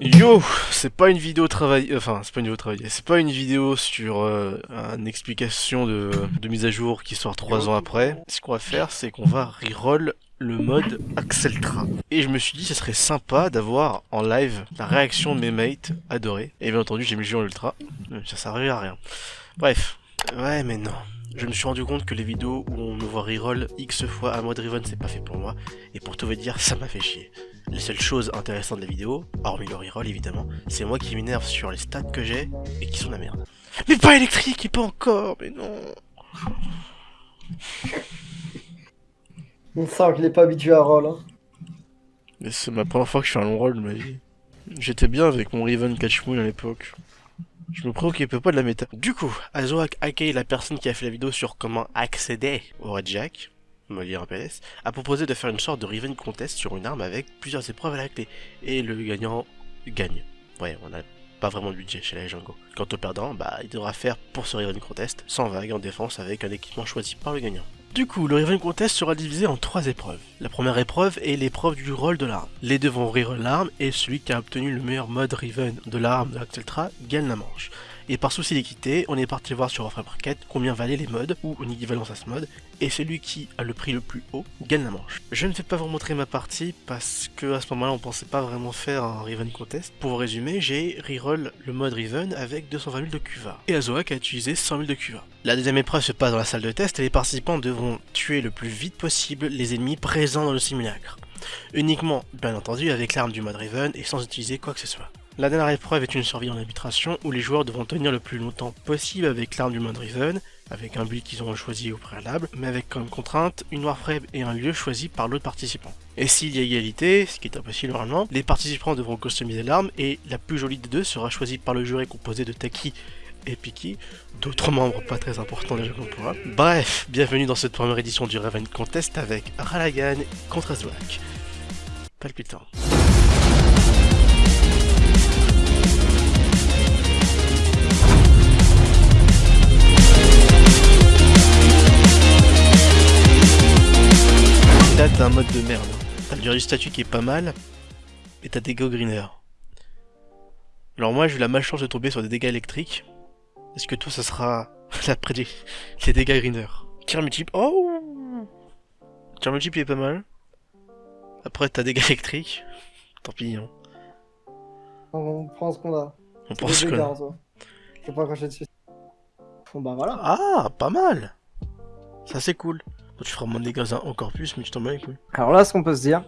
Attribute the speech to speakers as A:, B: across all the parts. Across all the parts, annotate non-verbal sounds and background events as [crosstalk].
A: Yo, c'est pas une vidéo travail, enfin c'est pas une vidéo travail, c'est pas une vidéo sur euh, une explication de, de mise à jour qui sort 3 ans après. Ce qu'on va faire, c'est qu'on va reroll le mode Axeltra. Et je me suis dit, ce serait sympa d'avoir en live la réaction de mes mates adorés. Et bien entendu, j'ai mis le jeu en ultra, ça servait à rien. Bref, ouais mais non. Je me suis rendu compte que les vidéos où on me voit reroll X fois à mode Riven, c'est pas fait pour moi. Et pour tout vous dire, ça m'a fait chier. Les seules choses intéressantes de la vidéo, hormis le reroll évidemment, c'est moi qui m'énerve sur les stats que j'ai et qui sont la merde. Mais pas électrique et pas encore, mais non
B: On sent qu'il est pas habitué à roll. Hein.
A: Mais c'est ma première fois que je fais un long roll de ma vie. J'étais bien avec mon Riven Catch Moon à l'époque. Je me préoccupais pas de la méta. Du coup, Azoak Akei, la personne qui a fait la vidéo sur comment accéder au Red Jack, un PLS, a proposé de faire une sorte de Riven Contest sur une arme avec plusieurs épreuves à la clé. Et le gagnant gagne. Ouais, on a pas vraiment de budget chez la Django. Quant au perdant, bah, il devra faire pour ce Riven Contest, sans vague en défense avec un équipement choisi par le gagnant. Du coup, le Riven Contest sera divisé en trois épreuves. La première épreuve est l'épreuve du rôle de l'arme. Les deux vont reroll l'arme et celui qui a obtenu le meilleur mode Riven de l'arme de l'Axeltra gagne la manche. Et par souci d'équité, on est parti voir sur Warframe Market combien valaient les modes ou une équivalence à ce mode, et celui qui a le prix le plus haut gagne la manche. Je ne vais pas vous montrer ma partie parce que à ce moment-là on pensait pas vraiment faire un Riven Contest. Pour vous résumer, j'ai reroll le mode Riven avec 220 000 de QVA, et Azoak a utilisé 100 000 de QVA. La deuxième épreuve se passe dans la salle de test et les participants devront tuer le plus vite possible les ennemis présents dans le simulacre. Uniquement, bien entendu, avec l'arme du mode Riven et sans utiliser quoi que ce soit. La dernière épreuve est une survie en arbitration où les joueurs devront tenir le plus longtemps possible avec l'arme du mode Riven, avec un build qu'ils auront choisi au préalable, mais avec comme contrainte une Warframe et un lieu choisi par l'autre participant. Et s'il y a égalité, ce qui est impossible normalement, les participants devront customiser l'arme et la plus jolie des deux sera choisie par le jury composé de Taki et Piki, d'autres membres pas très importants déjà qu'on pourra. Bref, bienvenue dans cette première édition du Raven Contest avec Ralagan contre Azwak. Palpitant. Là t'as un mode de merde. T'as le du statut qui est pas mal, et t'as des dégâts greener. Alors moi j'ai eu la malchance de tomber sur des dégâts électriques. Est-ce que toi ça sera [laughs] la les dégâts greener Tir multiple. Oh Tir multiple il est pas mal. Après t'as dégâts électriques. Tant pis. Hein.
B: On prend ce qu'on a.
A: On prend ce qu'on a.
B: Je vais pas accrocher dessus. Bon bah voilà.
A: Ah, pas mal. Ça c'est cool tu feras moins de dégâts encore plus, mais tu t'en bats les
B: Alors là, ce qu'on peut se dire,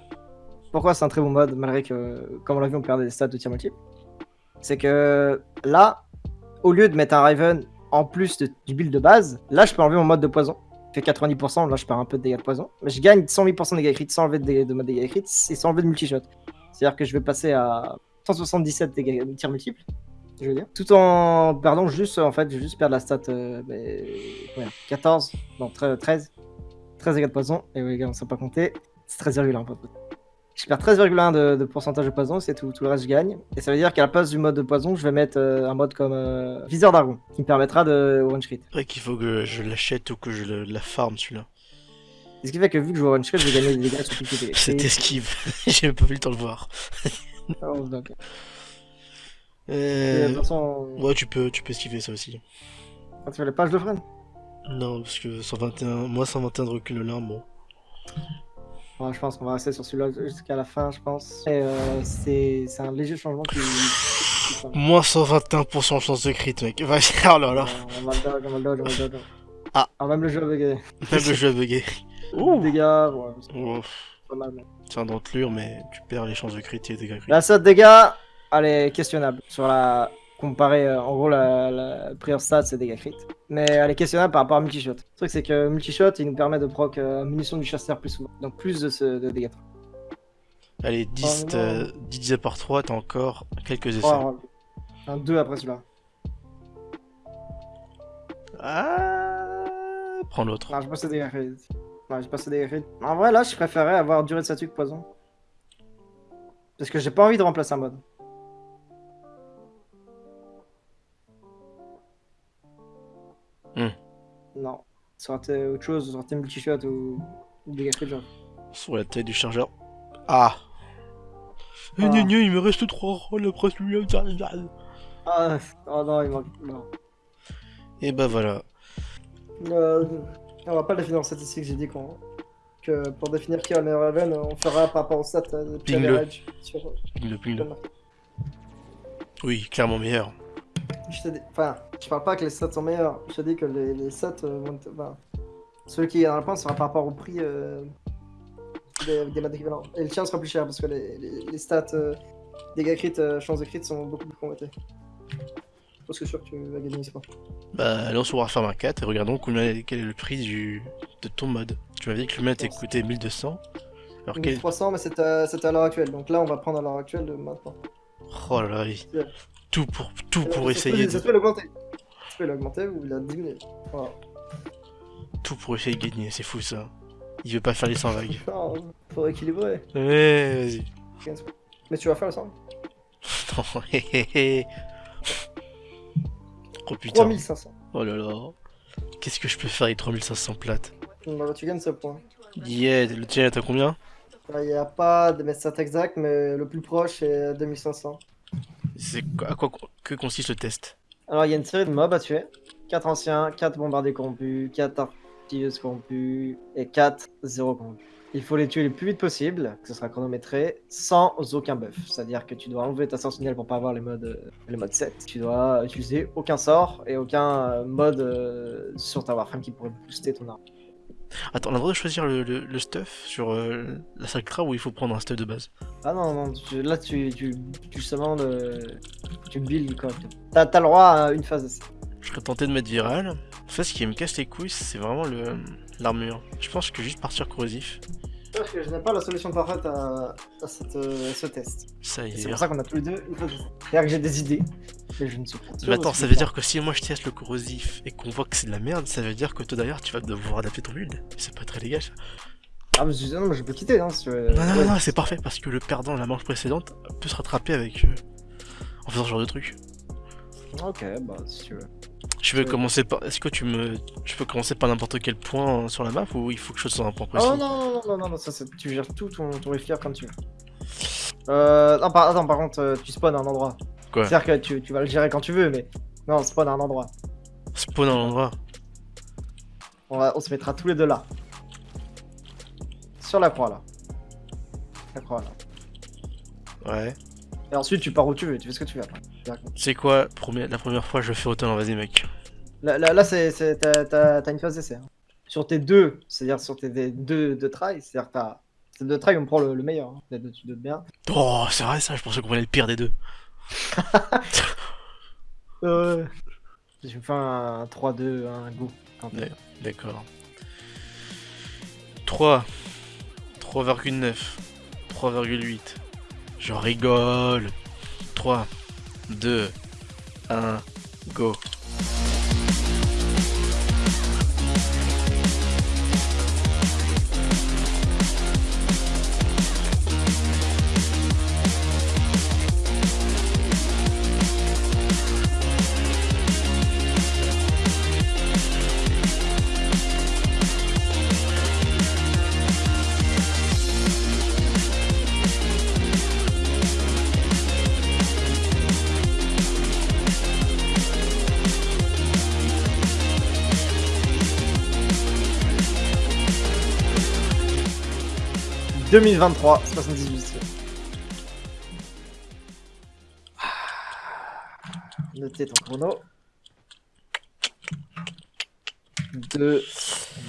B: pourquoi c'est un très bon mode, malgré que, comme on l'a vu, on perdait des stats de tir multiple, c'est que là, au lieu de mettre un Raven en plus du build de base, là, je peux enlever mon mode de poison. Je fais 90%, là, je perds un peu de dégâts de poison. Mais je gagne 108% de dégâts crit sans enlever de, de mode dégâts crit et sans enlever de multi-shot. C'est-à-dire que je vais passer à 177 dégâts de tir multiple je veux dire. Tout en perdant juste, en fait, je vais juste perdre la stat euh, 14, non 13, 13 dégâts de poison. Et oui, les gars, on ne sait pas compter. C'est 13,1. Je perds 13,1 de, pourcentage de poison, c'est tout, tout le reste je gagne. Et ça veut dire qu'à la place du mode de poison, je vais mettre euh, un mode comme euh, Viseur d'Argon, qui me permettra de one crit.
A: C'est vrai qu'il faut que je l'achète ou que je la farm celui-là.
B: Ce qui fait que vu que je vois one crit, je vais gagner des dégâts sur toutes les
A: C'est esquive, j'ai même pas vu le temps de le voir.
B: oh, donc.
A: Euh... Ouais, tu peux, tu peux esquiver ça aussi.
B: Ah, tu veux les pages de freine
A: non, parce que 121, moi 121 de recul l'arme, bon.
B: Ouais, je pense qu'on va rester sur celui-là jusqu'à la fin, je pense. Euh, c'est un léger changement qui...
A: Moins 121% de chance de crit, mec. [laughs] Vas-y, oh là là.
B: On va le dodge, on va le dodge, on va le dodge.
A: Ah.
B: ah, même le jeu a bugué.
A: Même le jeu a bugué. [laughs]
B: Ouh. Dégâts, ouais. Pas mal, mais...
A: C'est un dentelure, mais tu perds les chances de crit et des dégâts crit.
B: La saute dégâts, elle est questionnable. Sur la comparer euh, en gros la, la prior stat c'est dégâts crit. Mais elle est questionnable par rapport à multishot. Le truc c'est que multishot il nous permet de proc euh, munitions du chasseur plus souvent. Donc plus de, ce, de dégâts.
A: Allez, 10, oh, 10 par 3, t'as encore quelques essais. Oh,
B: un 2 après celui-là.
A: Ah, prends l'autre.
B: Non, dégâts crit. Non, dégâts crit. En vrai, là, je préférais avoir durée de statut que poison. Parce que j'ai pas envie de remplacer un mode. Non. Ça aurait été autre chose, ça aurait été multi-shot ou, ou des genre.
A: Sur la tête du chargeur. Ah Eh,
B: Ah.
A: gna, gna, il me reste 3 rôles après celui-là.
B: Ah, oh non, il manque. Non.
A: Et bah voilà.
B: Euh, on va pas le définir en statistique, j'ai dit qu'on. Que pour définir qui a le meilleur Raven, on fera par rapport au stat
A: Ping-le.
B: average sur.
A: Ping le ping le. Oui, clairement meilleur.
B: Je t'ai dit- Enfin, je parle pas que les stats sont meilleurs, je te dis que les, les stats euh, vont enfin, celui qui est dans le point sera par rapport au prix euh, des, des maths équivalents. Et le tien sera plus cher parce que les, les, les stats euh, dégâts crit, euh, chances de crit sont beaucoup plus que je suis sûr que tu vas gagner ce point.
A: Bah, allons sur Warhammer 4 et regardons combien, quel est le prix du, de ton mode. Tu m'as dit que le était coûté 1200. Alors quel...
B: 1300, mais c'est à, c'est à l'heure actuelle. Donc là, on va prendre à l'heure actuelle de maintenant.
A: Oh là là, oui. Tout pour, tout pour
B: Ça
A: essayer
B: peut- Ça
A: de,
B: peut l'augmenter. Ou la diminuer. Voilà.
A: tout pour essayer de gagner, c'est fou ça. Il veut pas faire les 100 vagues. [laughs]
B: Non, faut équilibrer.
A: Ouais, vas-y.
B: Mais tu vas faire le 100 [laughs]
A: Non. Oh putain.
B: 3500.
A: Oh là là. Qu'est-ce que je peux faire avec 3500 plates?
B: Bah, tu gagnes ce point.
A: Yeah, le tien t'as combien?
B: Il n'y a pas de stats exact, mais le plus proche est 2500.
A: C'est à quoi que consiste le test?
B: Alors, il y a une série de mobs à tuer 4 anciens, 4 bombardiers corrompus, 4 artilleuses corrompues et 4 zéro corrompus. Il faut les tuer le plus vite possible, ce sera chronométré, sans aucun buff. C'est-à-dire que tu dois enlever ta sentinelle pour pas avoir les modes, euh, les modes 7. Tu dois utiliser aucun sort et aucun euh, mode euh, sur ta Warframe qui pourrait booster ton arme.
A: Attends, on a le droit de choisir le, le- le stuff sur euh, la Sacra ou il faut prendre un stuff de base?
B: Ah non, non, tu- là tu, tu, tu seulement le, tu build correctement. T'as t'as le droit à une phase d'essai.
A: Je serais tenté de mettre viral. En fait, ce qui me casse les couilles, c'est vraiment le l'armure. Je pense que juste partir corrosif,
B: Parce que je n'ai pas la solution parfaite à, à cette, euh, à ce test.
A: ça y est.
B: C'est pour ça qu'on a tous les deux une. C'est-à-dire que j'ai des idées, mais je ne suis pas.
A: Mais attends, ça veut dire que si moi je teste le corrosif et qu'on voit que c'est de la merde, ça veut dire que toi d'ailleurs tu vas devoir adapter ton build. C'est pas très légal ça.
B: Ah, mais je, non, mais je peux quitter, hein, si tu veux.
A: Non, non,
B: Ouais.
A: non, c'est parfait parce que le perdant de la manche précédente peut se rattraper avec. euh, en faisant ce genre de truc.
B: Ok, bah si tu veux.
A: Je
B: Ouais.
A: commencer par. Est-ce que tu me. Je peux commencer par n'importe quel point sur la map ou il faut que je sois un point précis?
B: Oh non, non, non, non, non, non, ça, c'est- tu gères tout ton, ton comme tu veux. Euh, non, par, attends, par contre, euh, tu spawns à un endroit.
A: Quoi?
B: C'est-à-dire que tu, tu vas le gérer quand tu veux, mais non, spawn à un endroit.
A: Spawn à l'endroit.
B: On, va, on se mettra tous les deux là. Sur la croix là. La croix là.
A: Ouais.
B: Et ensuite, tu pars où tu veux, tu fais ce que tu veux. après.
A: C'est quoi première- la première fois je fais autant vas-y mec.
B: Là, là, là, c'est, t'as, une phase d'essai. hein. Sur tes deux, c'est-à-dire sur tes deux, deux tries, c'est-à-dire que t'as. Deux tries, on prend le, le meilleur. Hein. Les deux, tu bien.
A: Oh c'est vrai ça, je pensais qu'on prenait le pire des deux. [laughs]
B: Euh... Je me fais un 3-2, un go.
A: D'accord. 3. 3,9. 3,8. Je rigole. 3, 2, 1, go.
B: 2023, 78. Notez ton chrono. 2,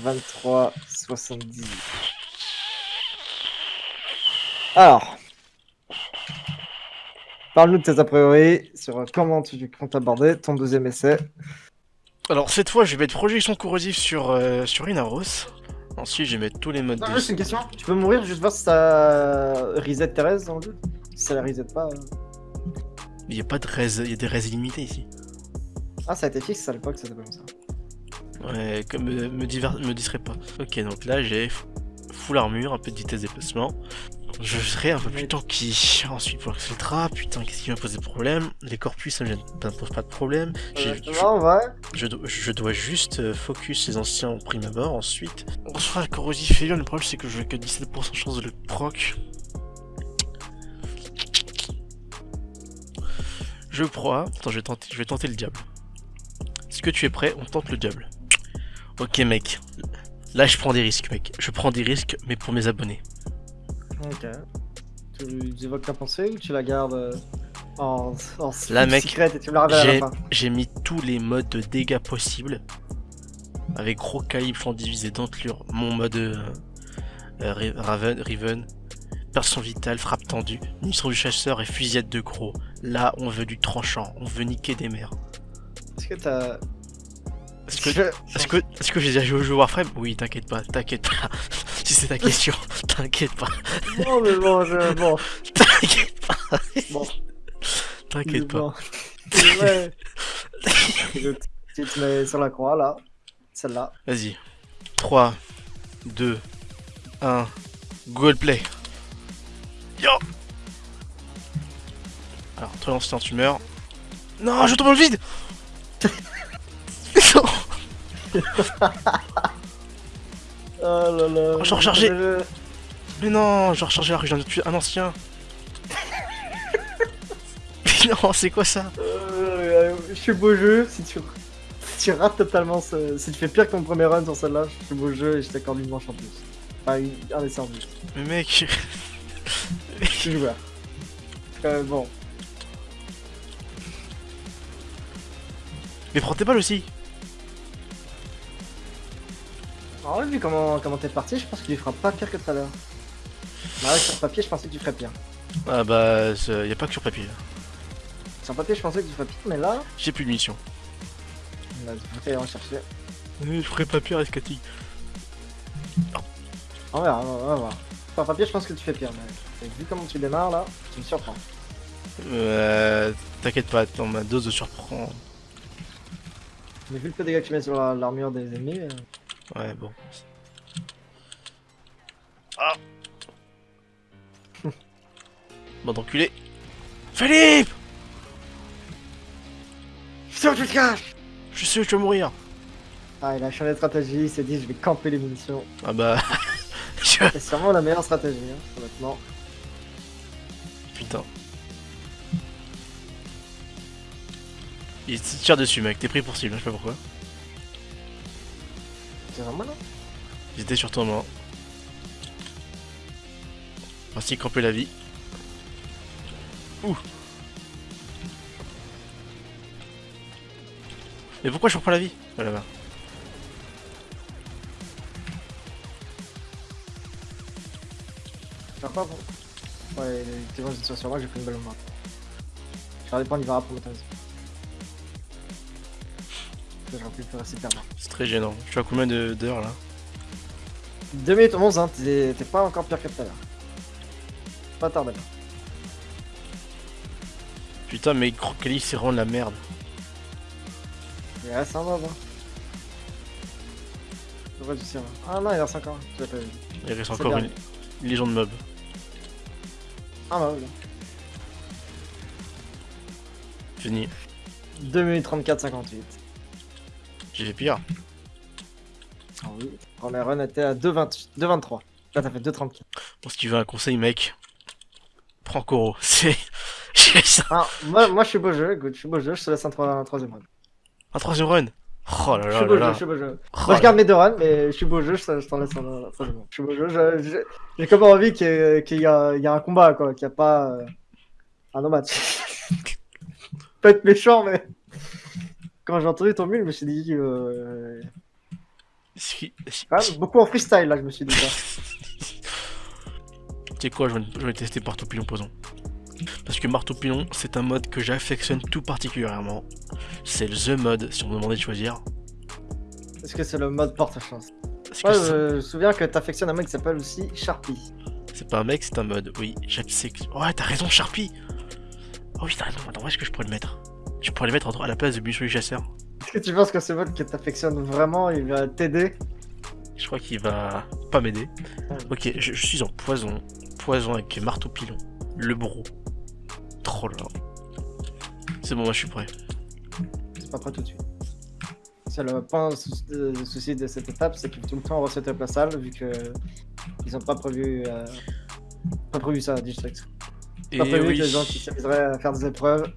B: 23, 78. Alors. Parle-nous de tes a priori sur comment tu comptes aborder ton deuxième essai.
A: Alors cette fois je vais mettre projection corrosive sur, euh, sur Inaros. Ensuite je vais mettre tous les modes
B: Non, juste une question. Tu peux mourir juste voir si ça reset Thérèse dans le jeu Si ça la reset pas. euh.
A: Il y a pas de res, il y a des res illimitées ici.
B: Ah, ça a été fixe à l'époque, ça s'appelle comme ça.
A: Ouais, comme me, me, diver- me distrait pas. Ok, donc là j'ai full armure, un peu de vitesse de déplacement. Je serai un peu plus tanky. Ensuite pour l'Exceltra, putain, qu'est-ce qui va poser problème? Les corpus, ça ça me pose pas de problème.
B: Ouais.
A: Je, do- je dois juste euh, focus les anciens au prime abord. Ensuite, on sera corrosif failure. Le problème, c'est que je vais que 17% chance de le proc. Je crois. Attends, je vais tenter, je vais tenter le diable. Est-ce que tu es prêt? On tente le diable. Ok, mec. Là, je prends des risques, mec. Je prends des risques, mais pour mes abonnés.
B: Ok. Tu évoques ta pensée ou tu la gardes euh, en, en
A: Là, mec,
B: secret et tu me la révèles à la
A: J'ai
B: fin?
A: j'ai mis tous les modes de dégâts possibles. Avec gros calibre, flanc divisé, dentelure, mon mode euh, euh, Raven, Riven, perçon vital, frappe tendue, munition du chasseur et fusillade de gros. Là, on veut du tranchant, on veut niquer des mers.
B: Est-ce que t'as.
A: Est-ce que,
B: Je-
A: est-ce que, est-ce que j'ai déjà joué au jeu Warframe? Oui, t'inquiète pas, t'inquiète pas. [laughs] si c'est ta question, [laughs] t'inquiète pas,
B: Non, mais bon, je... bon. [laughs]
A: t'inquiète pas,
B: Bon.
A: t'inquiète pas.
B: Bon. ouais. Tu te mets sur la croix là. Celle-là.
A: Vas-y. 3, 2, 1, Google Play. Yo Alors, toi, l'ancien, tu meurs. Non, je tombe dans le vide [laughs]
B: Oh là là.
A: Oh.
B: Je-
A: Mais non, j'ai rechargé alors que je viens de tuer un ancien. [laughs] Mais non, c'est quoi ça?
B: Euh, je suis beau jeu. Si tu, si tu rates totalement ce... Si tu fais pire que ton premier run sur celle-là, je suis beau jeu et je t'accorde une manche en plus. Enfin, une- un essai en plus.
A: Mais mec,
B: Je suis joueur. Euh, bon.
A: mais prends tes balles aussi.
B: En vrai, vu comment comment t'es parti, je pense qu'il fera pas pire que tout à l'heure. Bah ouais, sur papier, je pensais que tu ferais pire.
A: Ah bah, y a pas que sur papier.
B: Sur papier, je pensais que tu ferais pire, mais là,
A: J'ai plus de munitions.
B: vas-y, aller rechercher.
A: Je ferai pas pire, Escati.
B: On verra, on va, voir. Sur papier, je pense que tu fais pire, mais vu comment tu démarres là, tu me surprends.
A: Euh, T'inquiète pas, attends, ma dose de surprend.
B: Mais vu le peu de dégâts que tu mets sur la- l'armure des ennemis, euh,
A: Ouais, bon. Ah [laughs] Bon d'enculé. Philippe
B: Putain, tu te caches
A: Je sais où tu vas mourir.
B: Ah, il a changé de stratégie, il s'est dit je vais camper les munitions.
A: Ah bah... [laughs] je-
B: C'est sûrement la meilleure stratégie, hein, honnêtement.
A: Putain. Il te tire dessus mec, t'es pris pour cible, je sais pas pourquoi.
B: C'est vraiment là
A: Ils étaient sur toi moi. Ainsi camper la vie. Ouh Mais pourquoi je reprends la vie? Ah, là-bas.
B: Faire pas bon Ouais, t'es bon, j'étais sur moi, j'ai pris une balle au main. Je vais dépendre, il va pour le temps. J'aurais pu faire assez perdre.
A: C'est très gênant. Je suis à combien de- d'heures là
B: 2 minutes 11, hein, t'es pas encore pire que tout à l'heure. Pas tardé.
A: Putain mais Crocali c'est vraiment de la merde.
B: Il reste un mob. Hein. Tu tires là Ah non, il reste encore. Tu pas vu.
A: Il reste encore
B: bien.
A: une... légende mob.
B: Un mob.
A: Fini.
B: 2 minutes 34, 58.
A: J'ai fait pire.
B: Ah oui. Première run était à 2,20 2,23. Là, t'as fait 2,34.
A: Bon, si tu veux un conseil mec, prends Koro. [laughs] C'est... J'ai ça.
B: Ah, moi, moi, je suis beau jeu, écoute, je suis beau jeu, je te laisse un, un troisième run.
A: Un troisième run? Oh là
B: Je
A: là
B: suis beau
A: là
B: jeu,
A: là.
B: je suis beau jeu.
A: Oh
B: Moi, je garde mes deux runs, mais je suis beau jeu, je te- je t'en laisse un, un troisième run. Je suis beau jeu, je- je- j'ai comme envie qu'il y, y a, il y a un combat, quoi, qu'il n'y a pas euh, un no-match. Pas [laughs] être méchant, mais quand j'ai entendu ton mule, je me suis dit, euh, même, beaucoup en freestyle, là, je me suis dit ça. [laughs]
A: Tu sais quoi, je vais, je vais tester Marteau Pilon Poison. Parce que Marteau Pilon, c'est un mode que j'affectionne tout particulièrement. C'est le The mode, si on me demandait de choisir.
B: Est-ce que c'est le mode porte-chance
A: c'est-
B: je me souviens que t'affectionnes un mec qui s'appelle aussi Sharpie.
A: c'est pas un mec, c'est un mode. Oui. Ouais, t'as raison, Sharpie. Oh oui, t'as raison. Attends, où est-ce que je pourrais le mettre? Je pourrais le mettre à la place de du chasseur.
B: Est-ce que tu penses que ce mode que t'affectionnes vraiment, il va t'aider?
A: Je crois qu'il va pas m'aider. Ok, je, je suis en poison. Poison avec marteau pilon. Le bro. Trop là. C'est bon, moi je suis prêt.
B: C'est pas prêt tout de suite. C'est le point de souci de cette étape, c'est que tout le temps on reset la salle vu que ils ont pas prévu, euh, pas prévu ça à District.
A: Et
B: Pas prévu
A: oui.
B: que les gens qui s'amuseraient à faire des épreuves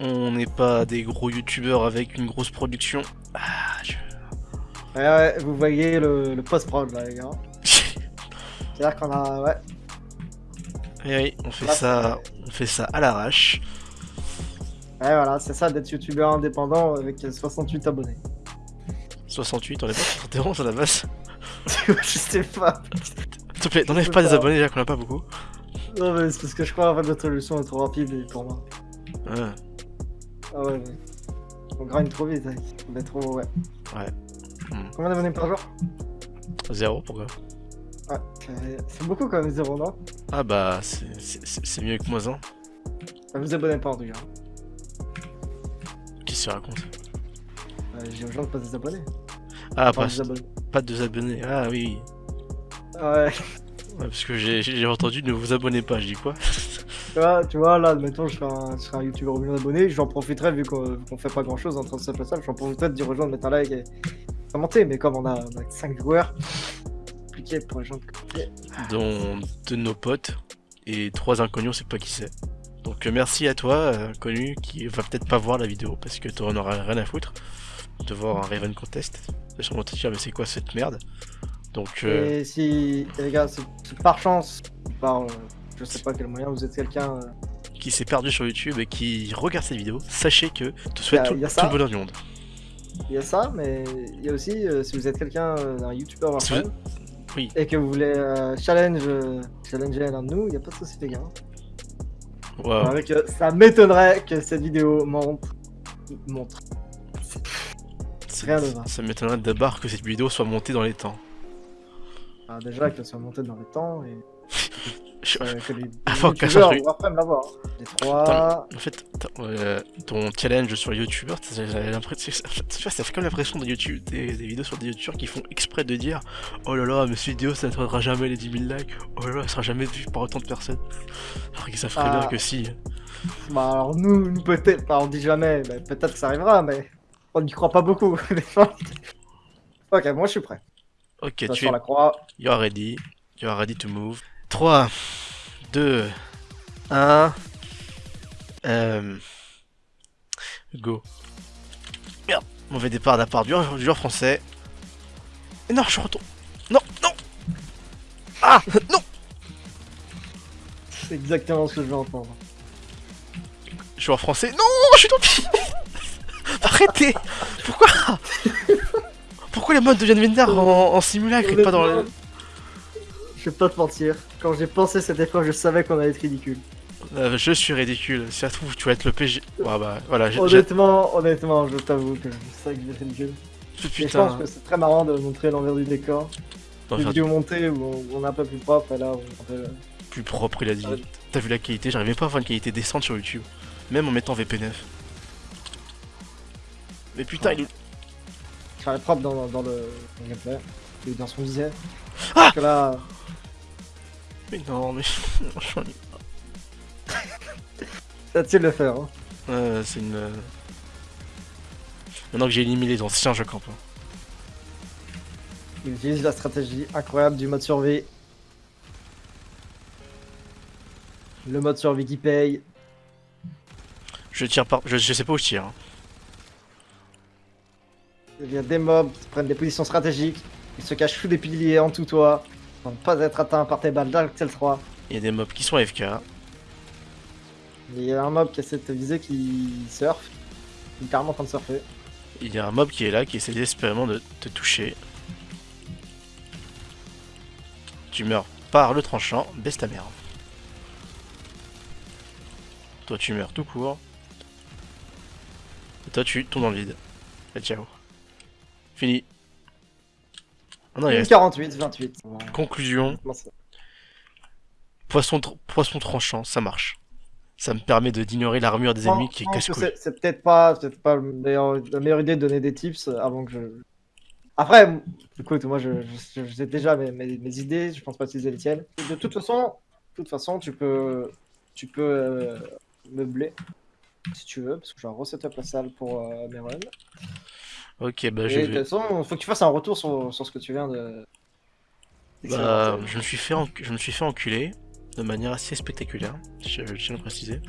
A: On n'est pas des gros youtubeurs avec une grosse production. Ah, je...
B: Ouais, ouais, vous voyez le, le post-prod là, les gars. [laughs] C'est-à-dire qu'on a. Ouais.
A: Eh oui, on fait
B: Là,
A: ça, on fait ça à l'arrache.
B: Ouais, voilà, c'est ça d'être youtubeur indépendant avec 68 abonnés.
A: 68, on est pas 71 à la base. [laughs]
B: je sais pas.
A: S'il te plaît, n'enlève pas des abonnés là qu'on a pas beaucoup.
B: Non, mais c'est parce que je crois en fait notre solution est trop rapide pour moi.
A: Ouais.
B: Ah ouais, ouais. On grind trop vite, hein. on est trop. Ouais.
A: Ouais. Hmm.
B: Combien d'abonnés par jour?
A: Zéro, pourquoi?
B: Ouais, c'est- c'est beaucoup quand même, zéro, non?
A: Ah bah, c'est- mieux que moins un.
B: Bah, Vous abonnez pas en tout cas.
A: Qui se raconte
B: Euh, J'ai aux gens de pas des abonnés.
A: Ah, pas, pas de deux abonnés. Ah oui.
B: Ouais,
A: Ouais, parce que j'ai j'ai entendu ne vous abonnez pas, je dis quoi?
B: Tu vois, tu vois, là, admettons, je serais un, je un youtubeur au million d'abonnés, j'en profiterais vu qu'on qu'on fait pas grand chose en train de se passer, j'en profiterais de dire aux gens de mettre un like et commenter, mais comme on a, on a 5 viewers, compliqué pour les gens de commenter.
A: Dont de nos potes et trois inconnus, on sait pas qui c'est. Donc euh, merci à toi, euh, connu, qui va peut-être pas voir la vidéo parce que t'en auras rien à foutre de voir un Raven Contest. T'as sûrement te dire, mais c'est quoi cette merde? Donc, euh,
B: Et si, et les gars, c'est c'est par chance, par euh, je sais pas quel moyen, vous êtes quelqu'un. euh,
A: qui s'est perdu sur YouTube et qui regarde cette vidéo, sachez que te souhaite
B: a-
A: tout, le bonheur du monde.
B: Il y a ça, mais il y a aussi, euh, si vous êtes quelqu'un, euh, un youtubeur
A: Si
B: Warframe,
A: Oui.
B: et que vous voulez euh, challenge, challenger l'un de nous, il n'y a pas de souci, les gars. Euh, ça m'étonnerait que cette vidéo monte. montre. rien va.
A: Ça m'étonnerait d'abord que cette vidéo soit montée dans les temps.
B: Ah, déjà qu'elle soit montée dans le temps et euh, que les, youtubeurs hein. Les trois.
A: En fait, euh, ton challenge sur YouTuber, t'as- j'avais l'impression, tu vois, ça fait comme l'impression de YouTube, des, des vidéos sur des YouTubers qui font exprès de dire Oh là là, mais cette vidéo ça n'atteindra jamais les 10 000 likes, oh là là, elle sera jamais vue par autant de personnes. Alors que ça ferait
B: Ah.
A: bien que si.
B: Bah alors nous, nous peut-être, bah, on dit jamais, mais peut-être que ça arrivera, mais on n'y croit pas beaucoup. [laughs] des fois. ok, moi je suis prêt.
A: Ok,
B: Ça,
A: tu
B: sur
A: es.
B: la croix.
A: You are ready. You are ready to move. 3, 2, 1. Euh... Go. Merde, mauvais départ de la part du joueur, français. Et non, je retourne. Non, non Ah Non
B: C'est exactement ce que je veux entendre.
A: Joueur français. Non, je suis tombé [laughs] Arrêtez Pourquoi? Pourquoi les modes deviennent vénères en, en simulacre et pas dans le...
B: Je vais pas te mentir, quand j'ai pensé cette épreuve, je savais qu'on allait être ridicule.
A: Euh, je suis ridicule. Si ça se trouve, tu vas être le PG. Ouais, bah voilà,
B: Honnêtement, honnêtement, je t'avoue que je sais que je vais être ridicule. Et je
A: Putain.
B: pense que c'est très marrant de montrer l'envers du décor.
A: Faire
B: vidéos montées où on, on est un peu plus propre, et là, on est peu...
A: plus propre, il a dit.
B: Ouais.
A: T'as vu la qualité? J'arrive même pas à avoir une qualité décente sur YouTube. Même en mettant VP9. Mais putain, il...
B: Ça va être propre dans, dans le dans le gameplay, et dans son visuel.
A: Ah
B: Parce que là,
A: Mais non, mais... Franchement,
B: ça tient de le faire. Hein.
A: euh, c'est une... euh, Maintenant que j'ai éliminé les anciens, je campe. hein.
B: Il utilise la stratégie incroyable du mode survie. Le mode survie qui paye.
A: Je tire par... Je, je sais pas où je tire. hein.
B: Il y a des mobs qui prennent des positions stratégiques. Ils se cachent sous des piliers en tout toit. Pour ne pas être atteints par tes balles d'Arctel 3.
A: Il y a des mobs qui sont AFK.
B: Il y a un mob qui essaie de te viser qui surfe. Il est carrément en train de surfer.
A: Il y a un mob qui est là, qui essaie désespérément de te toucher. Tu meurs par le tranchant, baisse ta mère. Toi tu meurs tout court. Et toi tu tombes dans le vide. Et ciao. Fini. Ah non, il reste
B: 48, 28. Bon,
A: conclusion. Poisson, tr- poisson tranchant, ça marche. Ça me permet de d'ignorer l'armure des
B: Je
A: ennemis qui est
B: pense que
A: casse-couille.
B: C'est c'est peut-être pas, peut-être pas le meilleur- la meilleure idée de donner des tips avant que je. Après, écoute, moi je, je, je sais déjà mes, mes, mes idées, je pense pas utiliser les tiennes. De toute façon, de toute façon, tu peux, tu peux euh, meubler si tu veux, parce que j'ai un resetup la salle pour euh, mes runs.
A: Ok, bah je
B: de toute façon, faut que tu fasses un retour sur, sur ce que tu viens de.
A: Bah, je me suis fait, enc- je me suis fait enculer. de manière assez spectaculaire, je, je tiens à le préciser.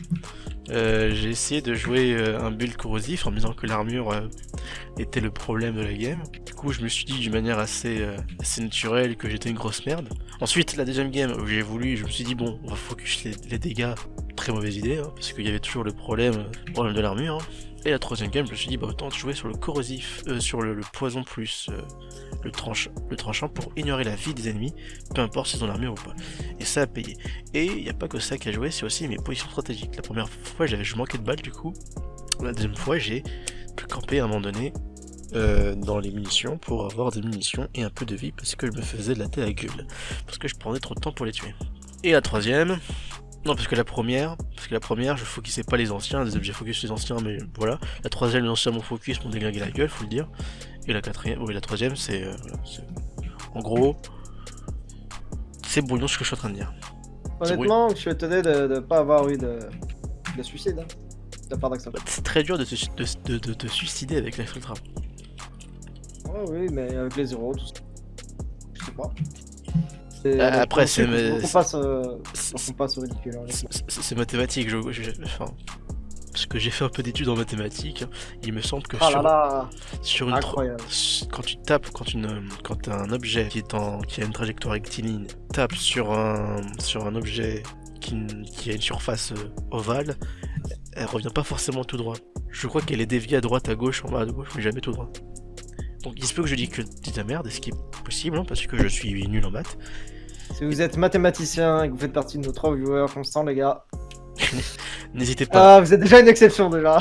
A: Euh, j'ai essayé de jouer euh, un build corrosif en me disant que l'armure euh, était le problème de la game. Du coup, je me suis dit d'une manière assez, euh, assez naturelle que j'étais une grosse merde. Ensuite, la deuxième game où j'ai voulu, je me suis dit bon, on va focus les, les dégâts. Très mauvaise idée, hein, parce qu'il y avait toujours le problème, problème de l'armure. hein. Et la troisième game, je me suis dit bah autant jouer sur le corrosif, euh, sur le, poison plus euh, le, le tranchant pour ignorer la vie des ennemis, peu importe s'ils ont l'armure ou pas. Et ça a payé. Et il n'y a pas que ça qui a joué, c'est aussi mes positions stratégiques. La première fois, je manquais de balles du coup. La deuxième fois, j'ai pu camper à un moment donné euh, dans les munitions pour avoir des munitions et un peu de vie parce que je me faisais de la tête à gueule. Parce que je prenais trop de temps pour les tuer. Et la troisième, non parce que la première, parce que la première je focusais pas les anciens, des objets focus les anciens mais voilà. La troisième les anciens m'ont focus, m'ont déglingué la gueule, faut le dire. Et la quatrième, oui la troisième c'est, euh, en gros, c'est brouillon ce que je suis en train de dire.
B: Honnêtement, je suis étonné de ne pas avoir eu de, de suicide hein, de la part d'Axel.
A: Bah, C'est très dur de, se- de, de, de, de suicider avec la Ultra.
B: Ouais, oui, mais avec les zéros, tout ça. Je sais pas.
A: Euh, après, c'est-
B: passe, euh, au ridicule. hein,
A: C'est mathématique, je, je- je- enfin, parce que j'ai fait un peu d'études en mathématiques, hein, il me semble que
B: Ah
A: sur,
B: là,
A: sur une
B: incroyable.
A: quand tu tapes, quand, une, quand un objet qui, est en, qui a une trajectoire rectiligne tape sur un, sur un objet qui, a une surface euh, ovale, elle revient pas forcément tout droit. Je crois qu'elle est déviée à droite, à gauche, en bas, à gauche, mais jamais tout droit. Donc il se peut que je dise que dis la merde, ce qui est possible, hein, parce que je suis nul en maths.
B: Si vous êtes mathématicien et que vous faites partie de nos trois viewers constants, les gars, [laughs]
A: N'hésitez pas,
B: ah, vous êtes déjà une exception déjà.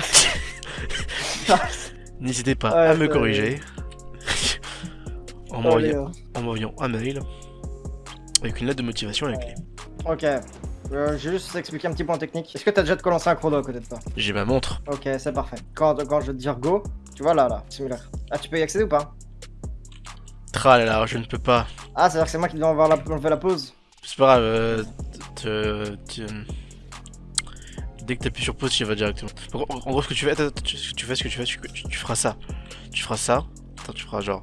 B: [laughs]
A: n'hésitez pas
B: Ouais,
A: à me corriger. en m'envoyant un mail avec une lettre de motivation à la clé.
B: Ok. Euh, je vais juste expliquer un petit point technique. Est-ce que t'as déjà de quoi lancer un chrono à côté de toi?
A: J'ai ma montre.
B: Ok, c'est parfait. Quand, quand je vais te dire go, tu vois là, là, simulaire. Ah, tu peux y accéder ou pas?
A: Tra là je ne peux pas.
B: Ah, c'est-à-dire que c'est moi qui dois enlever la, enlever la pause
A: C'est pas grave. euh, te- te- Dès que t'appuies sur pause, tu y vas directement. En, gros, ce que tu fais, ce que tu fais, ce que tu fais, tu, tu- tu feras ça. Tu feras ça. Attends, tu feras genre.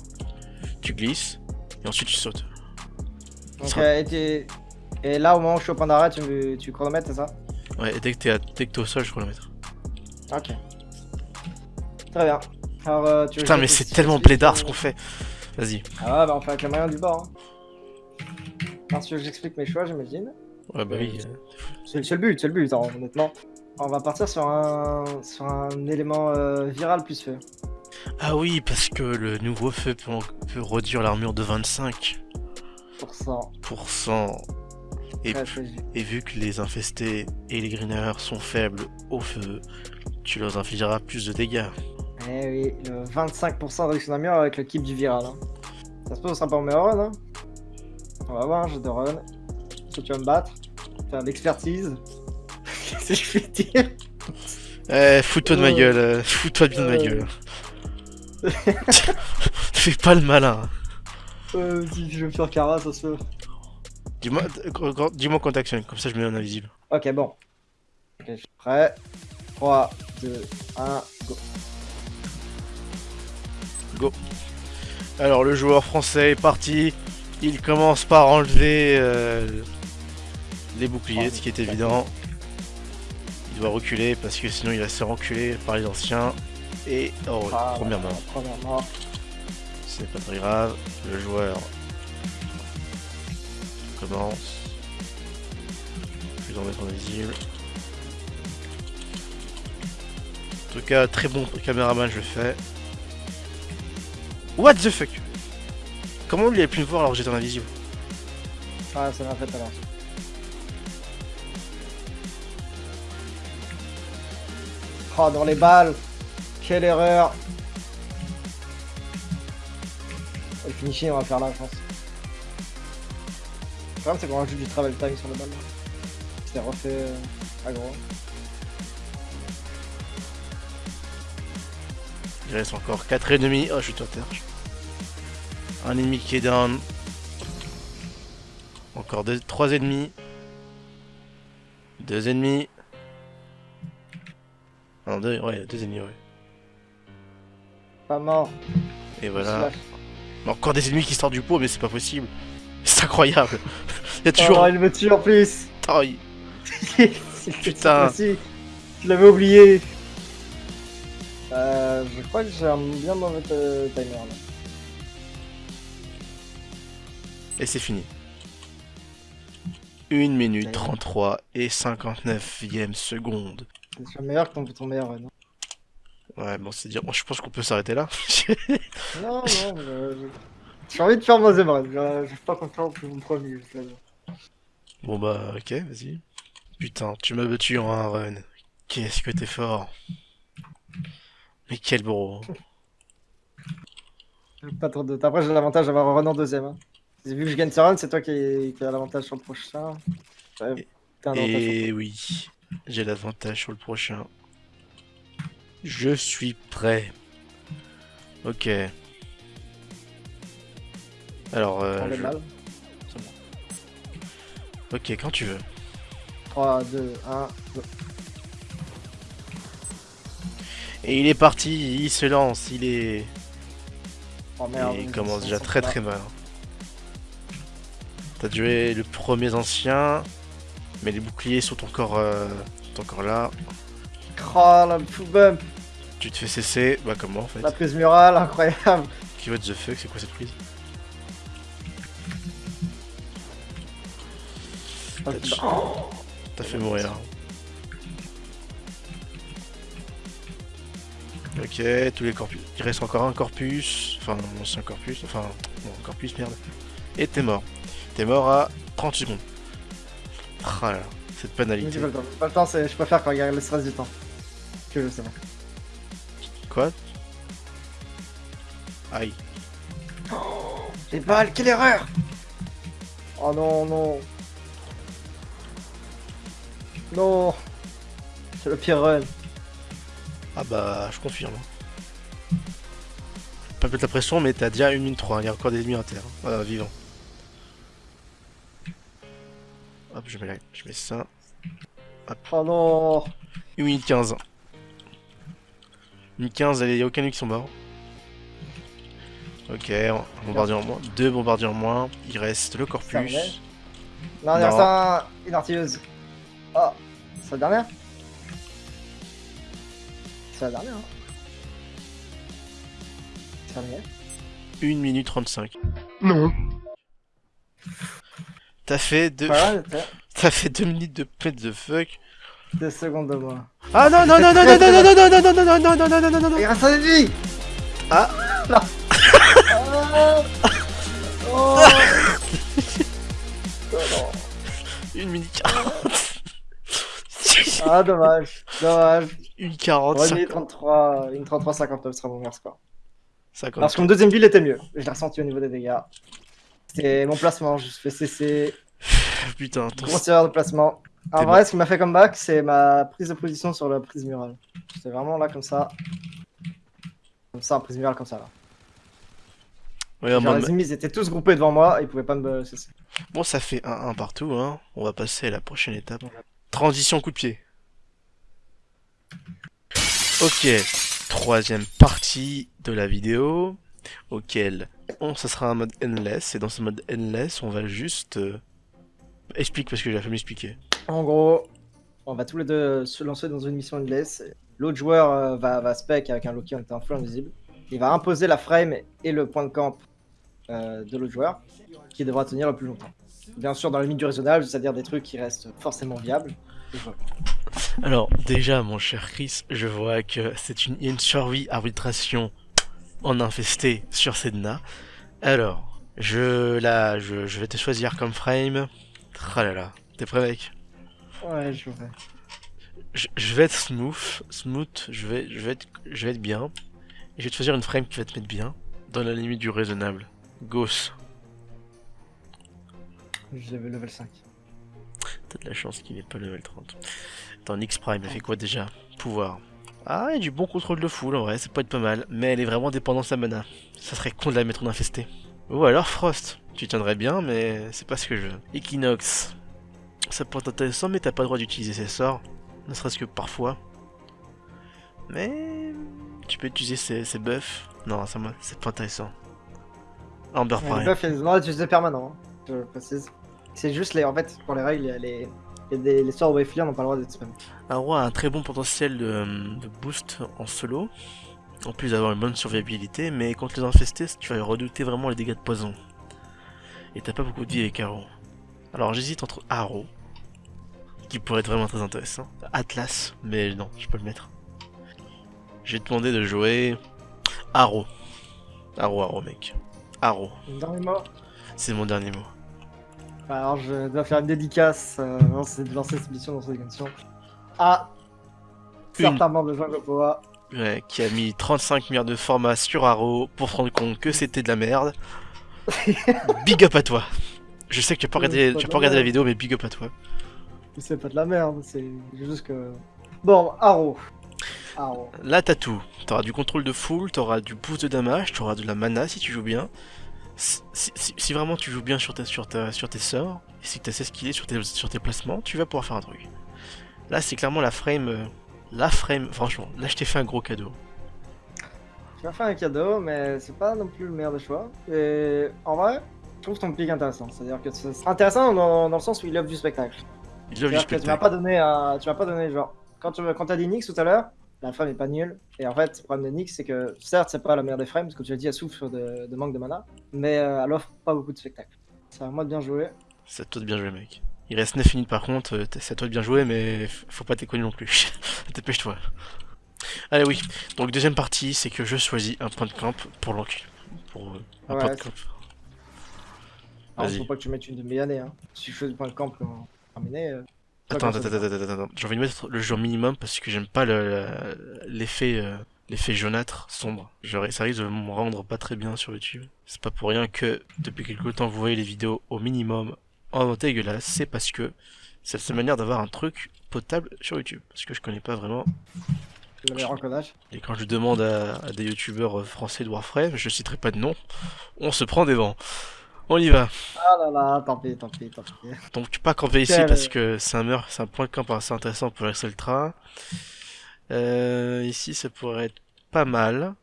A: Tu glisses et ensuite tu sautes.
B: Ok,
A: Ça-
B: et, et là, au moment où je suis au point d'arrêt, tu, tu chronomètres, c'est ça?
A: Ouais, et dès que t'es à- dès que t'es au sol, je mettre.
B: Ok. Très bien. Alors, euh, tu
A: Putain, mais c'est tellement plaidard ce qu'on fait. Vas-y.
B: Ah ouais, bah on fait avec les moyens du bord. Hein. Parce que j'explique mes choix, j'imagine.
A: Ouais, bah oui. euh,
B: C'est c'est le but, c'est le but, hein, honnêtement. On va partir sur un, sur un élément euh, viral plus feu.
A: Ah oui, parce que le nouveau feu peut, peut réduire l'armure de 25%.
B: Pour ça.
A: Et. Et vu que les infestés et les greeners sont faibles au feu, tu leur infligeras plus de dégâts.
B: Eh oui, le 25% de réduction d'armure avec le keep du viral. Hein. Ça se peut, ce sera pas meilleur run. Hein. On va voir, un jeu de run. Tu vas me battre, faire de l'expertise? [laughs] si je puis dire?
A: Eh, fous-toi de ma
B: Euh.
A: gueule, euh, fous-toi bien de ma
B: Euh.
A: gueule. [laughs] [laughs] Fais pas le malin.
B: Euh, si je veux faire Kara, ça se fait.
A: Dis-moi euh, quand- t'actionnes, comme ça je mets un invisible.
B: Ok, bon. Ok, je suis prêt. 3, 2, 1, go.
A: Alors le joueur français est parti. Il commence par enlever euh, les boucliers, ce qui est évident. Il doit reculer parce que sinon il va se faire enculer par les anciens. Et oh,
B: Ah,
A: premièrement,
B: Premièrement.
A: c'est pas très grave. Le joueur commence. Je vais en mettre en visible. En tout cas, très bon caméraman, je le fais. What the fuck? Comment lui a pu me voir alors que j'étais en invisible
B: Ah, ça m'a fait alors. Oh, dans les balles Quelle erreur Le finishing, on va faire là, je pense. Le problème, c'est qu'on rajoute du travel time sur le balle. C'était refait euh, à gros.
A: Il reste encore 4 ennemis. Oh, je suis à terre. Un ennemi qui est down. Encore 3 ennemis. 2 ennemis. Non, 2 ouais, deux ennemis, ouais.
B: Pas mort.
A: Et voilà. Encore des ennemis qui sortent du pot, mais c'est pas possible. C'est incroyable. [laughs] Il y a
B: Oh,
A: toujours,
B: il me tue en plus. [laughs] Putain.
A: Putain.
B: Je l'avais oublié. Euh, je crois que j'ai un bien mauvais euh, timer là.
A: Et c'est fini. 1 minute
B: Ouais.
A: 33 et 59e seconde.
B: Suis meilleur que ton, meilleur run.
A: Ouais, bon, c'est dire. Je pense qu'on peut s'arrêter là. [laughs] [laughs]
B: Non, non, je- je- j'ai envie de faire mon deuxième run. Je suis pas content que mon premier. je sais pas.
A: bon, bah, ok, vas-y. Putain, tu m'as battu en un run. Qu'est-ce que t'es fort. Mais quel bro.
B: Pas trop de. Après, j'ai l'avantage d'avoir un run en deuxième. Hein. Vu que je gagne ce run, c'est toi qui, qui as l'avantage sur le prochain. Ouais, t'as un avantage sur
A: Et oui, j'ai l'avantage sur le prochain. Je suis prêt. Ok. Alors, euh, je-
B: mal.
A: ok, quand tu veux.
B: 3, 2, 1, go.
A: Et il est parti, il se lance, il est...
B: Oh merde.
A: il commence déjà très très mal. T'as joué le premier ancien, mais les boucliers sont encore, euh, sont encore là.
B: Oh full bump,
A: Tu te fais cesser, bah comment en fait
B: la prise murale, incroyable.
A: Qui what the fuck, c'est quoi cette prise?
B: Oh,
A: T'as fait mourir. Ok, tous les corpus. Il reste encore un corpus. Enfin, mon ancien corpus. Enfin, non, corpus, merde. Et t'es mort. T'es mort à 30 secondes. Ah là cette
B: j'ai
A: pénalité.
B: pas le temps. J'ai pas le temps, c'est- je préfère quand il y a le stress du temps. Que je sais pas.
A: Quoi? Aïe.
B: Les balles, quelle erreur Oh non, non. Non. C'est le pire run.
A: Ah bah, je confirme. Pas mettre la pression, mais t'as déjà 1 minute 3. Il y a encore des ennemis à terre. Euh, vivants. Hop, je mets, la- je mets ça.
B: Oh non.
A: 1 minute 15. 1 minute 15, il n'y a aucun ennemi qui sont morts. Ok, bombardier en moins. Deux bombardiers en moins. Il reste le corpus.
B: Non, il reste un... une artilleuse. Oh, c'est la dernière C'est la dernière, hein C'est la dernière
A: 1 minute 35.
B: Non.
A: T'as fait deux...
B: Voilà, t'as
A: T'as fait 2 minutes de pet the fuck.
B: deux secondes de moi.
A: Ah non non non non non non non non non non non non non non non non non non
B: Il reste un ennemi
A: Ah.
B: Non Oh, oh. Oh non.
A: 1 minute 40.
B: Ah, dommage, dommage.
A: 1 40.
B: Ouais, une 33, une 33, 59 sera mon meilleur score.
A: 50.
B: Parce que mon deuxième build était mieux. Je l'ai ressenti au niveau des dégâts. C'était mon placement, je fais cesser. [laughs]
A: Putain, ton-
B: Grosse erreur de placement. En vrai, ce qui m'a fait comeback, c'est ma prise de position sur la prise murale. C'était vraiment là, comme ça. Comme ça, en prise murale, comme ça. Là.
A: Ouais,
B: Genre,
A: moi,
B: les ennemis étaient tous groupés devant moi, ils pouvaient pas me cesser.
A: Bon, ça fait 1-1 partout, hein. On va passer à la prochaine étape. Transition coup de pied. Ok, troisième partie de la vidéo, auquel on, ça sera un mode endless, et dans ce mode endless, on va juste... euh, Explique parce que j'ai fait m'expliquer.
B: En gros, on va tous les deux se lancer dans une mission endless. L'autre joueur euh, va, va spec avec un Loki en étant full invisible. Il va imposer la frame et le point de camp euh, de l'autre joueur, qui devra tenir le plus longtemps. Bien sûr, dans la limite du raisonnable, c'est-à-dire des trucs qui restent forcément viables.
A: Alors, déjà, mon cher Chris, je vois que c'est une, survie arbitration en infesté sur Sedna. Alors, je, là, je, je vais te choisir comme frame. Là là, t'es prêt mec?
B: Ouais, je vais.
A: je, je vais être smooth, smooth, je vais, je vais être, je vais être bien. Et je vais te choisir une frame qui va te mettre bien, dans la limite du raisonnable. Gauss,
B: J'avais level 5.
A: t'as de la chance qu'il n'est pas level 30. Attends, X Prime, elle fait quoi déjà? Pouvoir. Ah, il y a du bon contrôle de foule en vrai, ça peut être pas mal, mais elle est vraiment dépendante à mana. Ça serait con de la mettre en infesté. Ou alors Frost, tu tiendrais bien, mais c'est pas ce que je veux. Equinox, ça peut être intéressant, mais t'as pas le droit d'utiliser ses sorts, ne serait-ce que parfois. Mais tu peux utiliser ses, ses buffs. Non, ça m'a- c'est pas intéressant. Amber
B: Les
A: Prime.
B: buffs, ils ont d'utiliser permanent, hein, je précise. C'est juste les. En fait, pour les règles, il y a les. Des, les sorts Wayfire n'ont pas le droit d'être spam.
A: Un roi a un très bon potentiel de, de boost en solo, en plus d'avoir une bonne survivabilité, mais contre les infestés, tu vas redouter vraiment les dégâts de poison. Et t'as pas beaucoup de vie avec Arrow. Alors j'hésite entre Arrow, qui pourrait être vraiment très intéressant, Atlas, mais non, je peux le mettre. J'ai demandé de jouer Arrow. Arrow, Arrow, mec. Arrow,
B: Dernier mot.
A: c'est mon dernier mot.
B: Alors je dois faire une dédicace euh, avant de lancer cette mission dans cette émission. À
A: Une.
B: certains membres de Gopoa.
A: Ouais, qui a mis 35 milliards de formats sur Arrow pour se rendre compte que c'était de la merde. [laughs] big up à toi. Je sais que tu vas pas regarder,
B: c'est pas
A: tu pas
B: la
A: vidéo, mais big up à toi.
B: C'est pas de la merde, c'est juste que. Bon, Arrow. Arrow.
A: Là, t'as tout. T'auras du contrôle de full, t'auras du boost de damage, t'auras de la mana si tu joues bien. Si, si- si- si vraiment tu joues bien sur, ta, sur, ta, sur tes sorts, et si t'as assez skillé sur tes, sur tes placements, tu vas pouvoir faire un truc. Là, c'est clairement la frame. euh, la frame, franchement, là, je t'ai fait un gros cadeau.
B: Tu m'as fait un cadeau, mais c'est pas non plus le meilleur des choix. Et en vrai, je trouve ton pic intéressant. C'est-à-dire que c'est intéressant dans, dans le sens où il offre du spectacle.
A: Il love du
B: que tu m'as
A: spectacle.
B: pas donné tu m'as pas donné genre quand tu quand t'as dit Nyx tout à l'heure, la frame est pas nulle. Et en fait, le problème de Nyx, c'est que certes, c'est pas la meilleure des frames, parce que tu as dit, elle souffre de, de manque de mana, mais euh, elle offre pas beaucoup de spectacle. C'est à moi de bien jouer.
A: C'est à toi de bien jouer, mec. Il reste 9 minutes par contre, euh, c'est à toi de bien jouer, mais faut pas déconner non plus. [laughs] Dépêche-toi. Allez, oui. Donc, deuxième partie, c'est que je choisis un point de camp pour l'encul. Pour euh, un
B: Ouais,
A: point de camp.
B: Alors, faut pas que tu mettes une demi-année. Hein. Si je fais du point de camp euh, pas
A: Attends, attends, attends, attends, attends. J'ai envie de mettre le jour minimum parce que j'aime pas l'effet euh, l'effet jaunâtre sombre. Ça risque de me rendre pas très bien sur YouTube. C'est pas pour rien que depuis quelque temps vous voyez les vidéos au minimum en dégueulasse. C'est parce que c'est la seule manière d'avoir un truc potable sur YouTube. Parce que je connais pas vraiment. Et quand je demande à, à des youtubeurs euh, français de Warframe, je citerai pas de nom, on se prend des vents. On y va.
B: Ah là là, tant pis, tant pis, tant pis.
A: Donc tu peux pas camper ici
B: Quel-
A: parce que c'est un c'est un point de camp assez intéressant pour l'accès le train. Euh, ici ça pourrait être pas mal.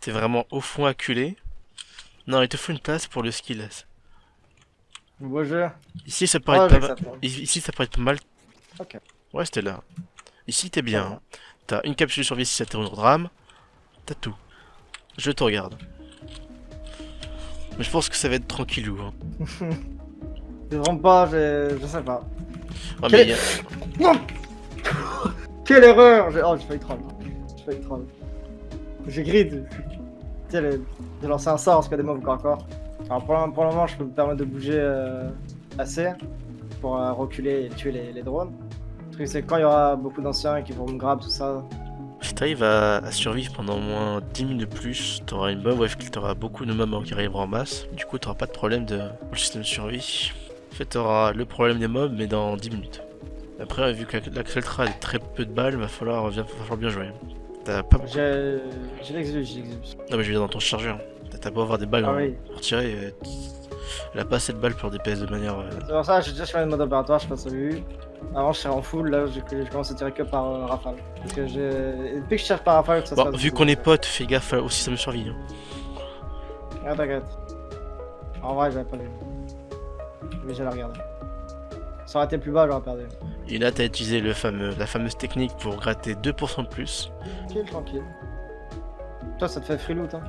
A: T'es vraiment au fond acculé. Non, il te faut une place pour le skill.
B: Beau jeu.
A: Ici ça pourrait
B: Ah,
A: être pas mal. Ici ça pourrait être pas mal.
B: Ok.
A: Ouais, c'était là. Ici t'es bien. T'as une capsule de survie si ça t'est une drame. T'as tout. Je te regarde. Mais je pense que ça va être tranquillou. Hein. [laughs]
B: Je vraiment pas, je, je sais pas.
A: Ouais,
B: Quel-
A: mais a-
B: Non [laughs] Quelle erreur Oh, j'ai failli troll. J'ai failli troll. J'ai grid. Tu sais, j'ai lancé un sort parce qu'il y a des mobs encore encore. Alors pour, le- pour le moment, je peux me permettre de bouger euh, assez pour euh, reculer et tuer les, les drones. Le truc, c'est que quand il y aura beaucoup d'anciens qui vont me grab, tout ça.
A: Si t'arrives à, à survivre pendant au moins 10 minutes de plus, t'auras une bonne wave kill, t'auras beaucoup de mobs qui arriveront en masse. Du coup, t'auras pas de problème de le système de survie. En fait, t'auras le problème des mobs, mais dans 10 minutes. Après, vu que la- l'Axeltra a très peu de balles, va falloir, va falloir bien jouer. T'as pas.
B: J'ai l'exus, j'ai.
A: Non, mais je dire dans ton chargeur. T'as- beau avoir des balles
B: Ah
A: hein,
B: oui.
A: pour tirer, euh, elle a pas assez de balles pour DPS de manière. euh,
B: C'est pour ça que j'ai déjà changé de mode opératoire, je passe au. Avant, je serais en full, là, je, commence à tirer que par euh, rafale. Parce que j'ai. Depuis que je cherche par rafale, ça
A: Bon, vu qu'on est potes, fais gaffe au système de survie. hein.
B: Ah, t'inquiète. En vrai, j'avais pas le. Mais j'allais regarder. Ça aurait été plus bas, j'aurais perdu.
A: Et là, t'as utilisé le fameux, la fameuse technique pour gratter 2% de plus.
B: Tranquille, tranquille. Toi, ça te fait free loot, hein.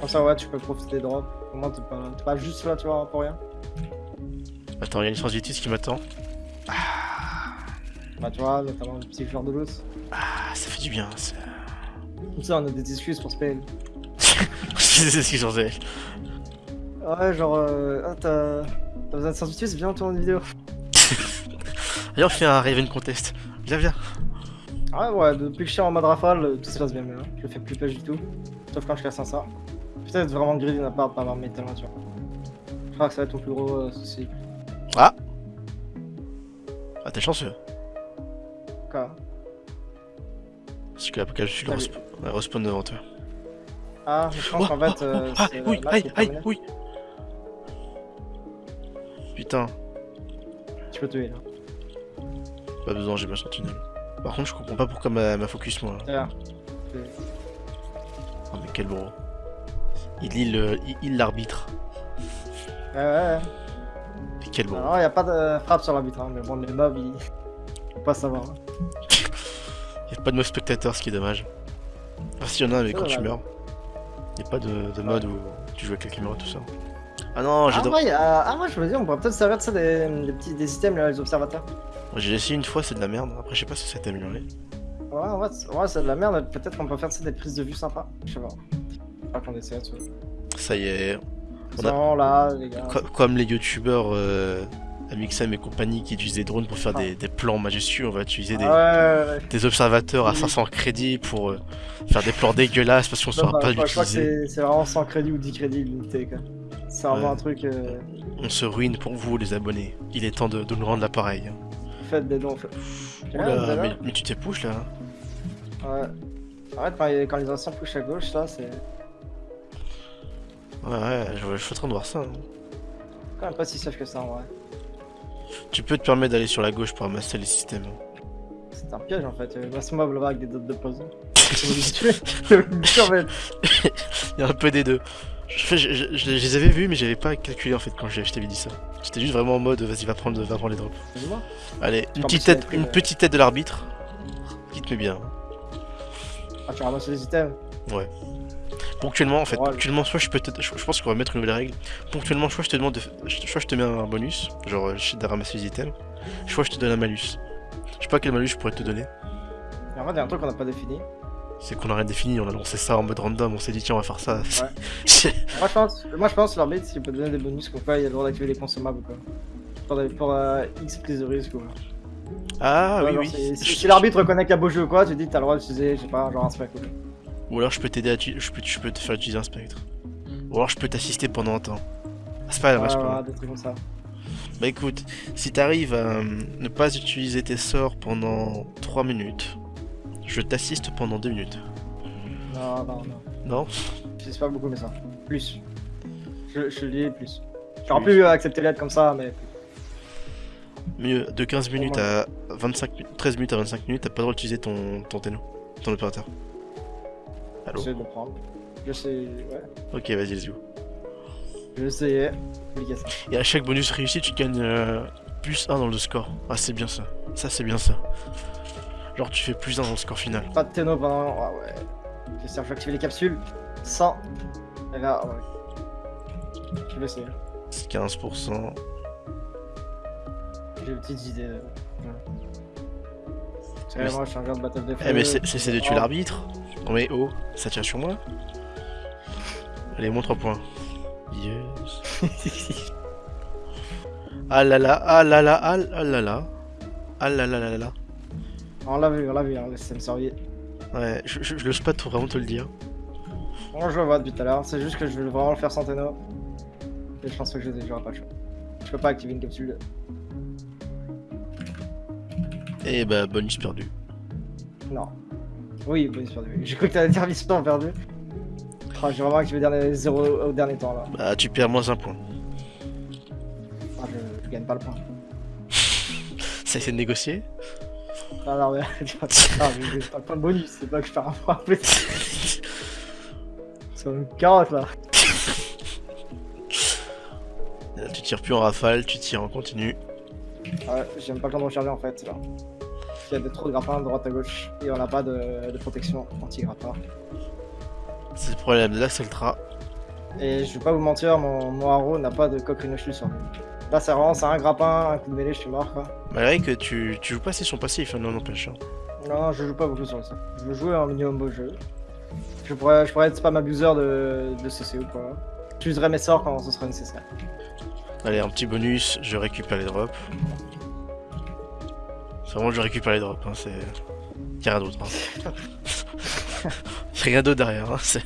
B: Comme ça, ouais, tu peux profiter des drops. Au moins, t'es pas, pas juste là, tu vois, pour rien.
A: Attends, il y a une chance qui m'attend.
B: Bah, tu vois, notamment le petit joueur de loot.
A: Ah, ça fait du bien. ça.
B: Comme ça, on a des excuses pour spell.
A: C'est ce qu'ils faisaient.
B: Ouais, genre, euh, ah, t'as. Besoin de sensibilités, viens, on tourne une vidéo. [laughs]
A: Viens, on fait un Raven Contest. Viens, viens.
B: Ah ouais, ouais, depuis que je suis en mode rafale, euh, tout se passe bien mieux. hein. Je le fais plus pêche du tout. Sauf quand je casse un sort. Peut-être vraiment greedy de ma part de pas avoir mes talents, tu vois. Je crois que ça va être ton plus gros euh, souci.
A: Ah, t'es chanceux.
B: Quoi?
A: Parce que l'apocalypse, je le
B: Salut.
A: respawn, ouais, respawn devant toi.
B: Ah, je pense
A: Oh,
B: qu'en fait,
A: oh,
B: euh,
A: oh, ah,
B: c'est
A: oui, aïe, aïe, oui. Putain,
B: Tu peux tuer là.
A: pas besoin, j'ai ma sentinelle. Par contre, je comprends pas pourquoi ma, ma focus moi.
B: D'ailleurs.
A: Oh, mais quel bro. Il lit le, il, il l'arbitre.
B: Ouais, ouais, ouais.
A: Et quel bon.
B: Non, y a pas de frappe sur l'arbitre, hein, mais bon, les mobs, ils. Faut pas savoir. hein. [laughs]
A: Y a pas de mode spectateur, ce qui est dommage. Enfin, s'il y en a, mais quand tu meurs. Y a pas de, de mode où tu joues avec la caméra, tout ça. Ah non, j'ai
B: Ah, ouais, a- ah, ouais, je veux dire, on pourrait peut-être servir de ça des, des petits des systèmes, là, les observateurs.
A: j'ai essayé une fois, c'est de la merde. Après, je sais pas si ça t'a amélioré.
B: Ouais, ouais, c'est de la merde, peut-être qu'on peut faire ça des prises de vue sympas. Je sais pas. Pas qu'on essaie, tu vois.
A: Ça y est. On a-
B: Non, là, les gars.
A: Co- comme les youtubeurs euh, Amixem et compagnie qui utilisent des drones pour faire
B: Ah.
A: des, des plans majestueux, on va utiliser des,
B: Ah ouais, ouais, ouais.
A: des observateurs à
B: Oui.
A: 500 crédits pour euh, faire des plans dégueulasses parce qu'on
B: Non,
A: saura
B: bah,
A: pas
B: je crois- je crois que
A: l'utiliser.
B: c'est vraiment 100 crédits ou 10 crédits quoi. C'est vraiment un truc. Euh,
A: On se ruine pour vous, les abonnés. Il est temps de, de nous rendre l'appareil.
B: faites des dons. Fait...
A: Oula, mais, mais tu t'es push là
B: Ouais. En fait, quand, les- anciens push à gauche, là, c'est
A: Ouais, ouais, je, je suis en train de voir ça. hein.
B: quand même pas si safe que ça en vrai.
A: Tu peux te permettre d'aller sur la gauche pour ramasser les systèmes.
B: C'est un piège en fait. Ce mob là-bas avec des dots de poison.
A: Il y a un peu des deux. Je, je- je- je les avais vus, mais j'avais pas calculé en fait quand je, t'avais dit ça. J'étais juste vraiment en mode vas-y, va prendre, va prendre les drops. Allez, une petite tête, une
B: le-
A: petite tête de l'arbitre. Qui te met bien.
B: Ah, tu ramasses les items.
A: Ponctuellement, en fait,
B: Ouais.
A: ponctuellement, soit je peux te... je, pense qu'on va mettre une nouvelle règle. Ponctuellement, soit je te demande de... Soit je te mets un bonus, genre euh, je sais de ramasser les items. Soit je te donne un malus. Je sais pas quel malus je pourrais te donner.
B: Et en fait, il y a un truc qu'on n'a pas défini.
A: C'est qu'on a rien défini, on a lancé ça en mode random, on s'est dit tiens on va faire ça.
B: Ouais. [laughs] Moi, je pense, moi, je pense que l'arbitre, s'il peut donner des bonus, comme quoi il a le droit d'activer les consommables ou quoi. Pour, euh, X prise de risque ou quoi.
A: ah
B: Ouais,
A: oui
B: genre,
A: oui.
B: Si, l'arbitre reconnaît qu'il y a beau jeu ou quoi, tu dis t'as le droit d'utiliser, je sais pas, genre un spec ou quoi.
A: Ou alors je peux t'aider à... Je peux... je peux te faire utiliser un spectre. Ou alors je peux t'assister pendant un temps. Ah, c'est pas grave,
B: Ouais,
A: pas
B: des trucs comme ça.
A: Bah écoute, si t'arrives à euh, ne pas utiliser tes sorts pendant 3 minutes, je t'assiste pendant 2 minutes.
B: Non, non, non.
A: Non?
B: Sais pas beaucoup, mais ça. Plus. Je, je lis plus. J'aurais pu accepter l'aide comme ça, mais.
A: Mieux, de 15 minutes à 25 mi- 13 minutes à 25 minutes, t'as pas le droit d'utiliser ton, ton téno, ton opérateur. Allô
B: J'essaie de le prendre. Je sais. Ouais.
A: Ok, vas-y, let's go.
B: Je vais essayer. Appliquer ça.
A: Et à chaque bonus réussi, tu gagnes euh, plus 1 dans le score. Ah, c'est bien ça. Ça, c'est bien ça. Genre, tu fais plus 1 dans le score final.
B: Pas de téno pendant. Ah ouais. J'espère que je vais activer les capsules. 100. Et là, ouais. Je vais essayer.
A: C'est 15%.
B: J'ai une petite idée. là. Ouais. Moi, je suis un de Battle de
A: Eh, mais c'est c'est- c'est de tuer
B: Oh.
A: l'arbitre. Non, mais oh, ça tire sur moi. Allez, moins 3 points. Yes. [laughs] Ah là là, ah là là, ah là là. Ah là là là là
B: on l'a vu, on l'a vu, hein, le système.
A: Ouais, je, je, je n'ose pas tout vraiment te le dire.
B: Moi, je le vois depuis tout à l'heure. C'est juste que je vais vraiment le faire sans téno. Et je pense que je j'aurai pas le choix. Je peux pas activer une capsule.
A: Et bah, bonus perdu.
B: Non. Oui, bonus perdu. J'ai cru que t'allais dire mission perdu. Ah, j'ai vraiment activé le dernier 0 au dernier temps là.
A: Bah, tu perds moins un point.
B: Ah, je, je gagne pas le point. [laughs]
A: Ça essaie de négocier
B: Ah non, mais. ah, mais j'ai pas le point de bonus, c'est pas que je perds un point en plus. C'est une carotte là.
A: Tu tires plus en rafale, tu tires en continu.
B: Ouais, j'ai même pas de recharger en fait là. Il y a des- trop de grappins de droite à gauche et on n'a pas de, de protection anti-grappin.
A: C'est le problème de l'Axeltra.
B: Et je vais pas vous mentir, mon, mon haro n'a pas de coque rhinochus sur lui. Là, c'est vraiment c'est un grappin, un coup de mêlée, je suis mort quoi.
A: Malgré que tu, tu joues pas assez son passif, hein, non n'empêche. hein.
B: Non, non, je joue pas beaucoup sur le set. Je veux jouer un minimum beau jeu. Je pourrais, je pourrais être spam abuser de, de CC ou quoi. J'userai mes sorts quand ce sera nécessaire.
A: Allez, un petit bonus, je récupère les drops. Vraiment je récupère les drops, hein, c'est... Y'a rien d'autre. Hein. [laughs] Y'a rien d'autre derrière, hein, c'est...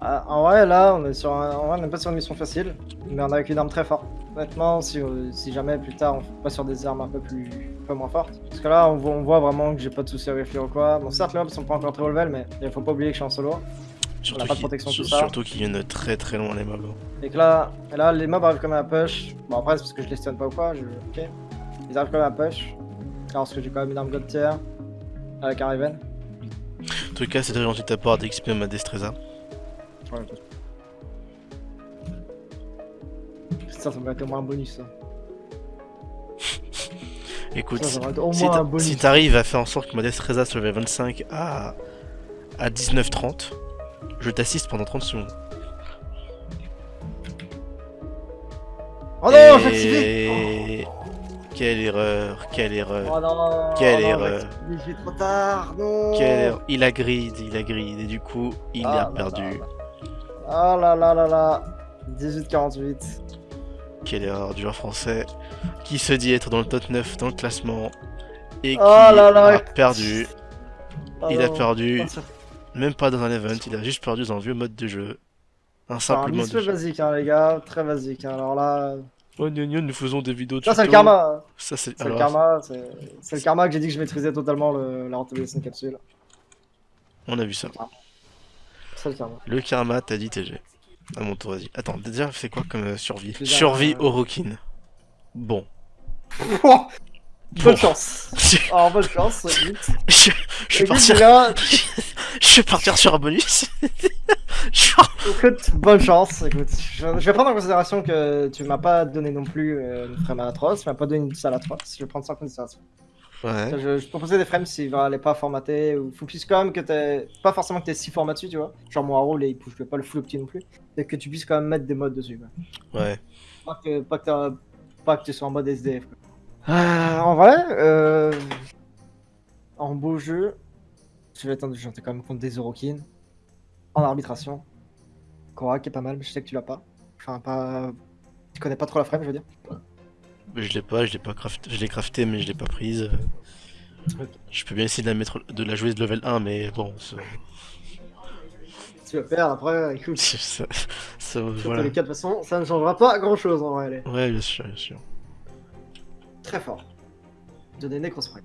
B: Ah, en vrai, là, on est sur un, en vrai, on n'est pas sur une mission facile, mais on est avec une arme très forte. Honnêtement, si, euh, si jamais plus tard on pas sur des armes un peu plus, un peu moins fortes. Parce que là, on voit, on voit vraiment que j'ai pas de soucis à réfléchir ou quoi. Bon, certes, les mobs sont pas encore très haut level, mais il faut pas oublier que je suis en solo.
A: Surtout
B: pas de protection,
A: sur-
B: tout ça.
A: Surtout qu'ils viennent très très loin les mobs.
B: Et que là, et là, les mobs arrivent comme à push. Bon, après, c'est parce que je les stun pas ou quoi. Je... Ok. Ils arrivent comme à push. Alors, parce que j'ai quand même une arme god tier. Avec un Raven.
A: En tout cas, c'est très gentil de ta part d'exprimer ma Destreza.
B: Ouais, Putain, ça me être au moins un bonus ça. [laughs]
A: Écoute,
B: Ça, ça au
A: si
B: moins
A: t'arrives à faire en sorte que Modeste Reza se level 25 à, à 19h30, je t'assiste pendant 30 secondes.
B: Oh non, j'ai activé.
A: Quelle erreur, quelle erreur,
B: Oh non
A: Quelle
B: oh non,
A: erreur.
B: j'ai trop tard, non
A: quelle erreur. Il a grid, il a grid, et du coup, il
B: Ah
A: a
B: là
A: perdu.
B: Ah là là là là 18-48.
A: Quelle erreur du joueur français qui se dit être dans le top 9 dans le classement et qui
B: Oh là là.
A: a perdu.
B: Ah
A: il a perdu,
B: Ah,
A: même pas dans un event, il a juste perdu dans un vieux mode de jeu. Un simple mode de jeu.
B: basique, hein, les gars. Très basique. hein. Alors là,
A: Oh, gna gna, nous faisons des vidéos de
B: ça, c'est le karma.
A: Ça, c'est
B: le karma. C'est le karma que j'ai dit que je maîtrisais totalement le... la rentabilité de capsule.
A: On a vu ça.
B: C'est le karma.
A: Le karma, t'as dit TG. À mon tour, vas-y. Attends, déjà, c'est quoi comme euh, survie? Survie
B: euh,
A: au Rockin. Bon. [laughs] Bon.
B: bonne chance.
A: je,
B: Oh, bonne chance.
A: je, je vais partir,
B: déjà,
A: je vais [laughs] partir sur un bonus. [laughs]
B: Écoute, bonne chance. Écoute, je, je vais prendre en considération que tu m'as pas donné non plus euh, une frame atroce. Tu m'as pas donné une salle atroce. Je vais prendre ça en considération.
A: ouais.
B: Je, je proposais des frames s'il va aller pas formater ou faut plus quand même que t'aies pas forcément que t'aies 6 formats dessus tu vois genre mon haro il pousse pas le full opti non plus et que tu puisses quand même mettre des modes dessus quoi.
A: Ouais.
B: pas que pas que, pas que tu sois en mode SDF quoi. Ah, en vrai euh... en beau jeu je vais attendre j'en ai quand même contre des Orokin en arbitration Korak est pas mal mais je sais que tu l'as pas enfin pas tu connais pas trop la frame je veux dire
A: Mais Je l'ai pas, je l'ai pas crafté, je l'ai crafté, mais je l'ai pas prise. Je peux bien essayer de la mettre, de la jouer de level 1, mais bon,
B: tu vas perdre après écoute [laughs]
A: ça, voilà.
B: les cas, de toute façon, ça ne changera pas grand chose en vrai.
A: Ouais, bien sûr, bien sûr.
B: Très fort. Donner Necros Prime.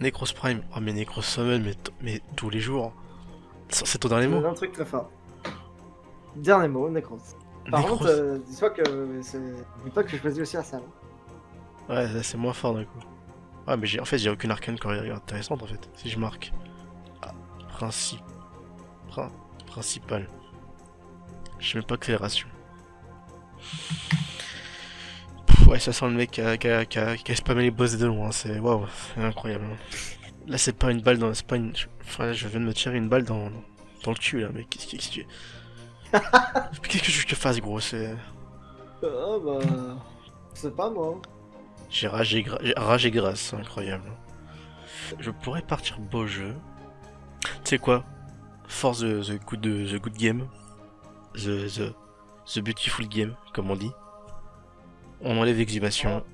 A: Necros Prime, oh mais Necros Summon, mais, mais tous les jours. C'est ton dernier mot
B: un truc très fort. Dernier mot, Necros. Par
A: Necros-
B: contre, euh, dis-toi que c'est. Dis-toi que j'ai choisi aussi la salle.
A: Ouais, c'est moins fort d'un coup. Ouais, mais j'ai en fait, j'ai aucune arcane carrière intéressante en fait, si je marque. Ah, principe. Prin- principal. Je sais même pas accélération. Ouais, ça sent le mec qui a, qui a- qui a- qui a spammé les boss de loin, c'est waouh, c'est incroyable. hein. Là, c'est pas une balle dans. C'est pas une. Enfin, je viens de me tirer une balle dans, dans le cul là, mais qu'est-ce que tu. Qu'est-ce que [laughs] je te fasse, gros C'est.
B: Ah bah. Sais pas moi.
A: J'ai rage et, gra- et grâce, c'est incroyable. Je pourrais partir beau jeu. Tu sais quoi? Force the, the good, the good game. The, the, the beautiful game, comme on dit. On enlève l'exhumation.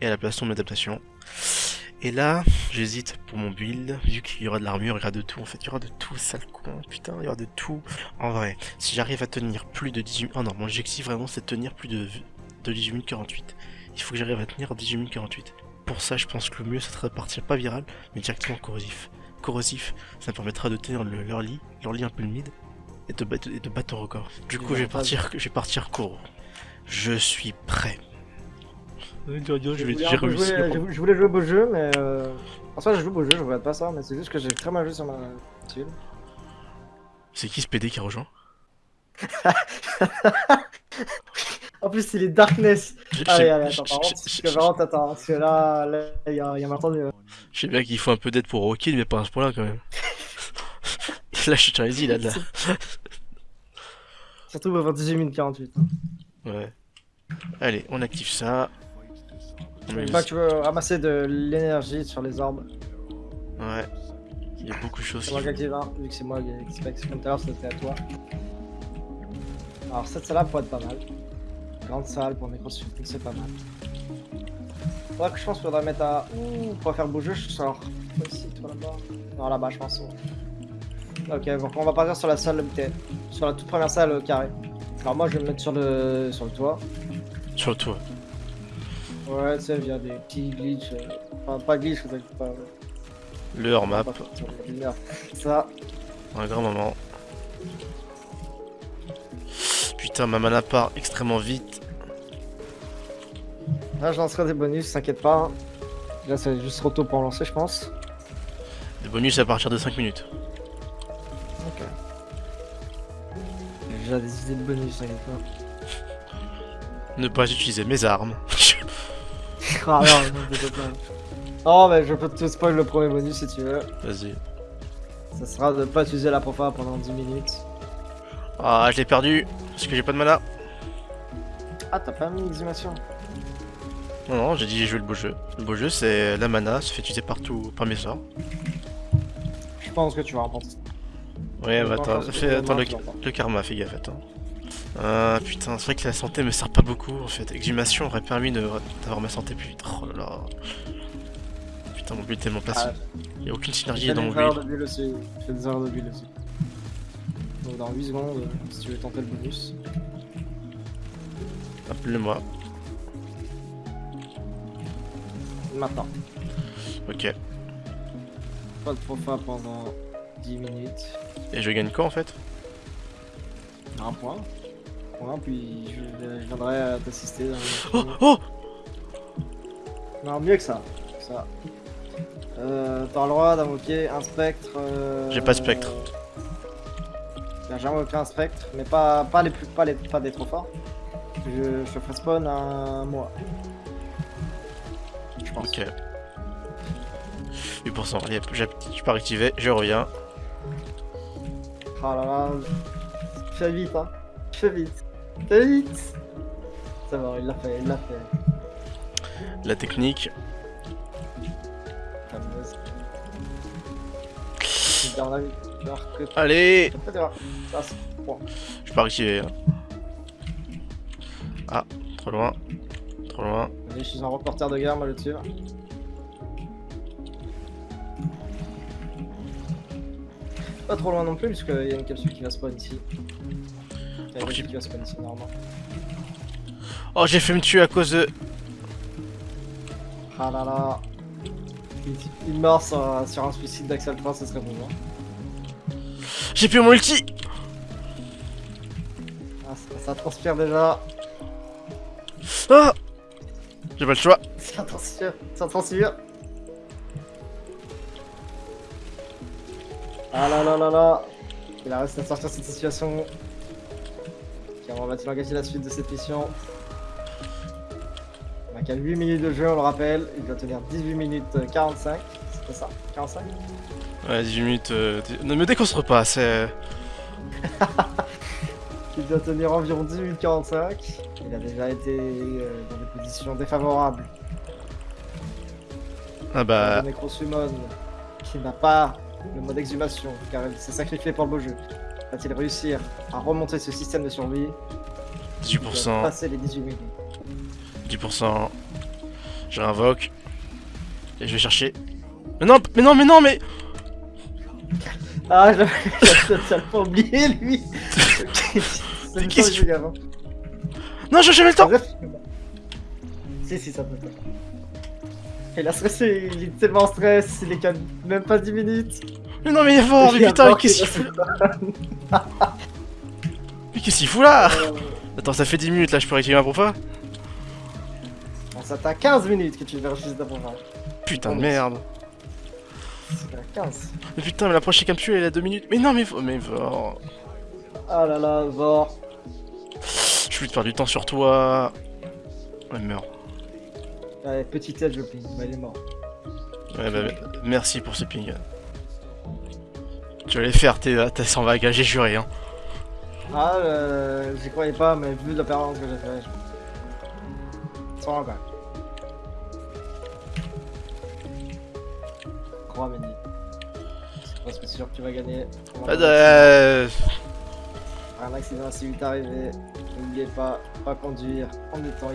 A: Et à la place, on met adaptation. Et là, j'hésite pour mon build, vu qu'il y aura de l'armure, il y aura de tout en fait, il y aura de tout, sale con, putain, il y aura de tout. En vrai, si j'arrive à tenir plus de 18 Oh non, mon objectif vraiment c'est de tenir plus de, de 18 minutes 48. Il faut que j'arrive à tenir 18 minutes 48. Pour ça, je pense que le mieux, ça serait de partir pas viral, mais directement corrosif. Corrosif, ça me permettra de tenir le, leur lit, leur lit un peu le mid, et de, battre- et de battre ton record. Du coup, je vais partir, je vais partir Koro. Je suis prêt. Je vais, j'ai réussi.
B: jouer, je- voulais jouer au beau jeu, mais. Euh... En soi, je joue au beau jeu, je regarde pas ça, mais c'est juste que j'ai très mal joué sur ma tuile.
A: C'est qui ce PD qui a rejoint [laughs]
B: En plus, il est Darkness. Allez, allez,
A: je-
B: attends, par contre, vraiment t'attendre, parce que là, là, il y a, il y a maintenant
A: Je sais bien qu'il faut un peu d'aide pour Rocky, mais pas à ce point-là quand même. [laughs] là, je suis Charizzy, là, là.
B: Surtout avant 18 minutes 48. hein.
A: Ouais. Allez, on active ça. On met
B: fois que tu veux ramasser de l'énergie sur les orbes,
A: Ouais. Il y a beaucoup de choses
B: c'est
A: qui
B: moi qui active, hein, vu que c'est moi qui qui comme tout à l'heure, c'était à toi. Alors, cette salle-là pourrait être pas mal. Grande salle pour Necrosuit, c'est pas mal. Faudra que je pense qu'il faudra mettre à. Ouh, pour faire beau jeu, je sors. Toi Ici, toi là-bas. Non, là-bas, je pense. ouais. Ok, donc on va partir sur la salle de bouteille. Sur la toute première salle euh, carrée. Alors, moi, je vais me mettre sur le, sur le toit.
A: Sur le toit.
B: Ouais, tu sais, via des petits glitches. euh, Enfin, pas glitch, vous inquiétez pas.
A: Le hors map.
B: Ça,
A: un grand moment. Putain, ma mana part extrêmement vite.
B: là, je lancerai des bonus, t'inquiète pas. hein. Là, c'est juste trop tôt pour en lancer, je pense.
A: Des bonus à partir de 5 minutes.
B: Ok. J'ai déjà des idées de bonus, t'inquiète pas.
A: Ne pas utiliser mes armes. [laughs]
B: Ah non. Oh, mais je peux te spoil le premier bonus si tu veux.
A: Vas-y.
B: Ça sera de pas utiliser la profa pendant 10 minutes.
A: Ah, je l'ai perdu parce que j'ai pas de mana.
B: Ah, t'as pas mis exhumation
A: Non, non, j'ai dit j'ai joué le beau jeu. Le beau jeu, c'est la mana, se fait utiliser partout par mes sorts.
B: Je pense que tu vas remporter.
A: Ouais, bah attends, attends le, le karma, fais gaffe, attends. Ah putain, c'est vrai que la santé me sert pas beaucoup en fait. Exhumation aurait permis d'avoir ma santé plus vite. Oh là là. Putain, mon build est tellement placé.
B: Ah,
A: Il y a aucune synergie dans mon build.
B: aussi. Fais des erreurs de build aussi. Donc dans 8 secondes, euh, si tu veux tenter le bonus.
A: Appelle-moi.
B: Maintenant.
A: Ok.
B: Pas de profa pendant 10 minutes.
A: Et je gagne quoi en fait?
B: Un point. Point, puis je, je viendrai euh, t'assister. dans
A: Oh
B: le-
A: Oh
B: Non, mieux que ça. ça. Euh, T'as le droit d'invoquer un spectre. euh,
A: J'ai pas de spectre.
B: J'ai jamais invoqué un spectre, mais pas, pas les plus pas les pas des trop forts. Je, je te ferai spawn un mois. Je pense.
A: Ok. 8%. Allez, j'ai- je peux activer, je reviens.
B: Ah là là. Fais vite, hein. Fais vite. Vite. C'est bon, il l'a fait, il l'a fait.
A: La technique. Allez. Je peux activer. hein. Ah, trop loin. Trop loin.
B: Allez, je suis un reporter de guerre, moi le dessus Pas trop loin non plus, puisqu'il y a une capsule qui va spawn ici.
A: Oh, j'ai fait me tuer à cause de.
B: Ah là là. Il, meurt sur, sur un suicide d'Axel 3, ce serait bon. Hein.
A: J'ai plus mon ulti
B: Ah, ça, ça transpire déjà.
A: Ah J'ai pas le choix.
B: Ça transpire, ça transpire. Ah là là là là. Il a réussi à sortir cette situation. On va-t-il engager la suite de cette mission On a qu'à 8 minutes de jeu, on le rappelle. Il doit tenir 18 minutes euh, 45. C'était ça 45
A: Ouais, 18 minutes. euh, d- Ne me déconstruis pas, c'est. [laughs]
B: Il doit tenir environ 18 minutes 45. Il a déjà été euh, dans des positions défavorables.
A: Ah bah.
B: Le qui n'a pas le mode exhumation, car il s'est sacrifié pour le beau jeu. Va-t-il réussir à remonter ce système de survie Il doit
A: 18%.
B: Passer les 18 minutes.
A: 10%. Je réinvoque. Et je vais chercher. Mais non, mais non, mais non, mais.
B: Ah, j'avais [laughs] j'avais totalement oublié lui [laughs] C'est
A: Mais
B: le
A: qu'est-ce
B: temps
A: que
B: que je avant.
A: Non, j'ai jamais le temps.
B: Si, si, ça peut Et là, stressé, il est tellement en stress, il est qu'à même pas 10 minutes.
A: Mais non, mais il est fort, mais
B: Il a
A: putain, qu'est-ce
B: qu'il
A: fout
B: reste- [laughs]
A: Mais qu'est-ce qu'il fout là
B: Euh,
A: Attends, ça fait 10 minutes là, je peux réactiver ma profa
B: bon, ça t'a 15 minutes que tu verras juste d'abord.
A: Putain de merde.
B: C'est à 15.
A: Mais putain, mais la prochaine capsule elle a 2 minutes. Mais non, mais. Mais.
B: Ah là là, Vor.
A: Je vais te faire du temps sur toi. Ouais, meurs.
B: Allez, petit edge le ping, bah il est mort.
A: Ouais, bah, merci pour ce ping. Tu vas les faire tes, tes 100 vagues, j'ai juré. Hein.
B: Ah, euh, j'y croyais pas, mais vu la performance que j'ai fait, je... Sans encore. Crois, Mendy. C'est presque sûr que tu vas gagner.
A: Euh,
B: Un accident assez vite arrivé. N'oubliez pas, pas conduire en étant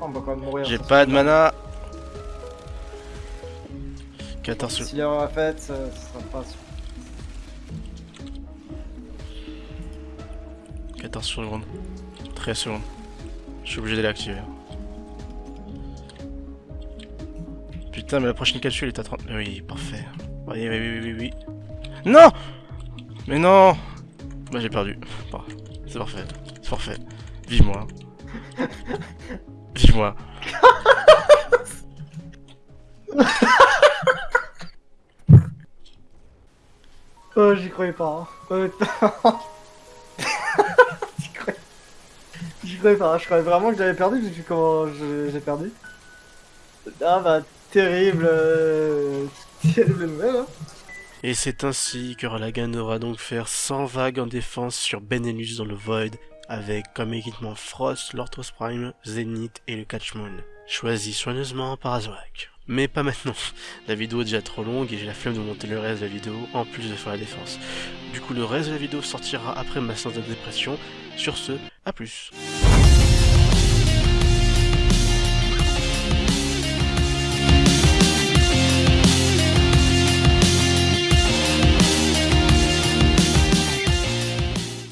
B: ivre. On va quand même mourir.
A: J'ai pas de mana. 14 secondes.
B: Si l'erreur est faite, ça, ça sera pas sûr.
A: 14 secondes. 13 secondes. Je suis obligé d'aller activer. Putain, mais la prochaine capsule est à 30. Oui, parfait. Oui, oui, oui, oui, oui. Non Mais non Bah, j'ai perdu. Bon, c'est parfait. C'est parfait. Vive-moi. [laughs] Vive-moi. [laughs]
B: Oh, j'y croyais pas. Hein. Honnêtement. [laughs] J'y croyais... J'y croyais pas. Je croyais vraiment que j'avais perdu, vu comment j'ai perdu. Ah bah, terrible. euh, [laughs] Terrible nouvelle, hein.
A: Et c'est ainsi que Ralagan devra donc faire 100 vagues en défense sur Benelux dans le Void, avec comme équipement Frost, l'Orthos Prime, Zenith et le Catch Moon, choisi soigneusement par Azorak. Mais pas maintenant, [laughs] la vidéo est déjà trop longue et j'ai la flemme de monter le reste de la vidéo en plus de faire la défense. Du coup le reste de la vidéo sortira après ma séance de dépression, sur ce, à plus.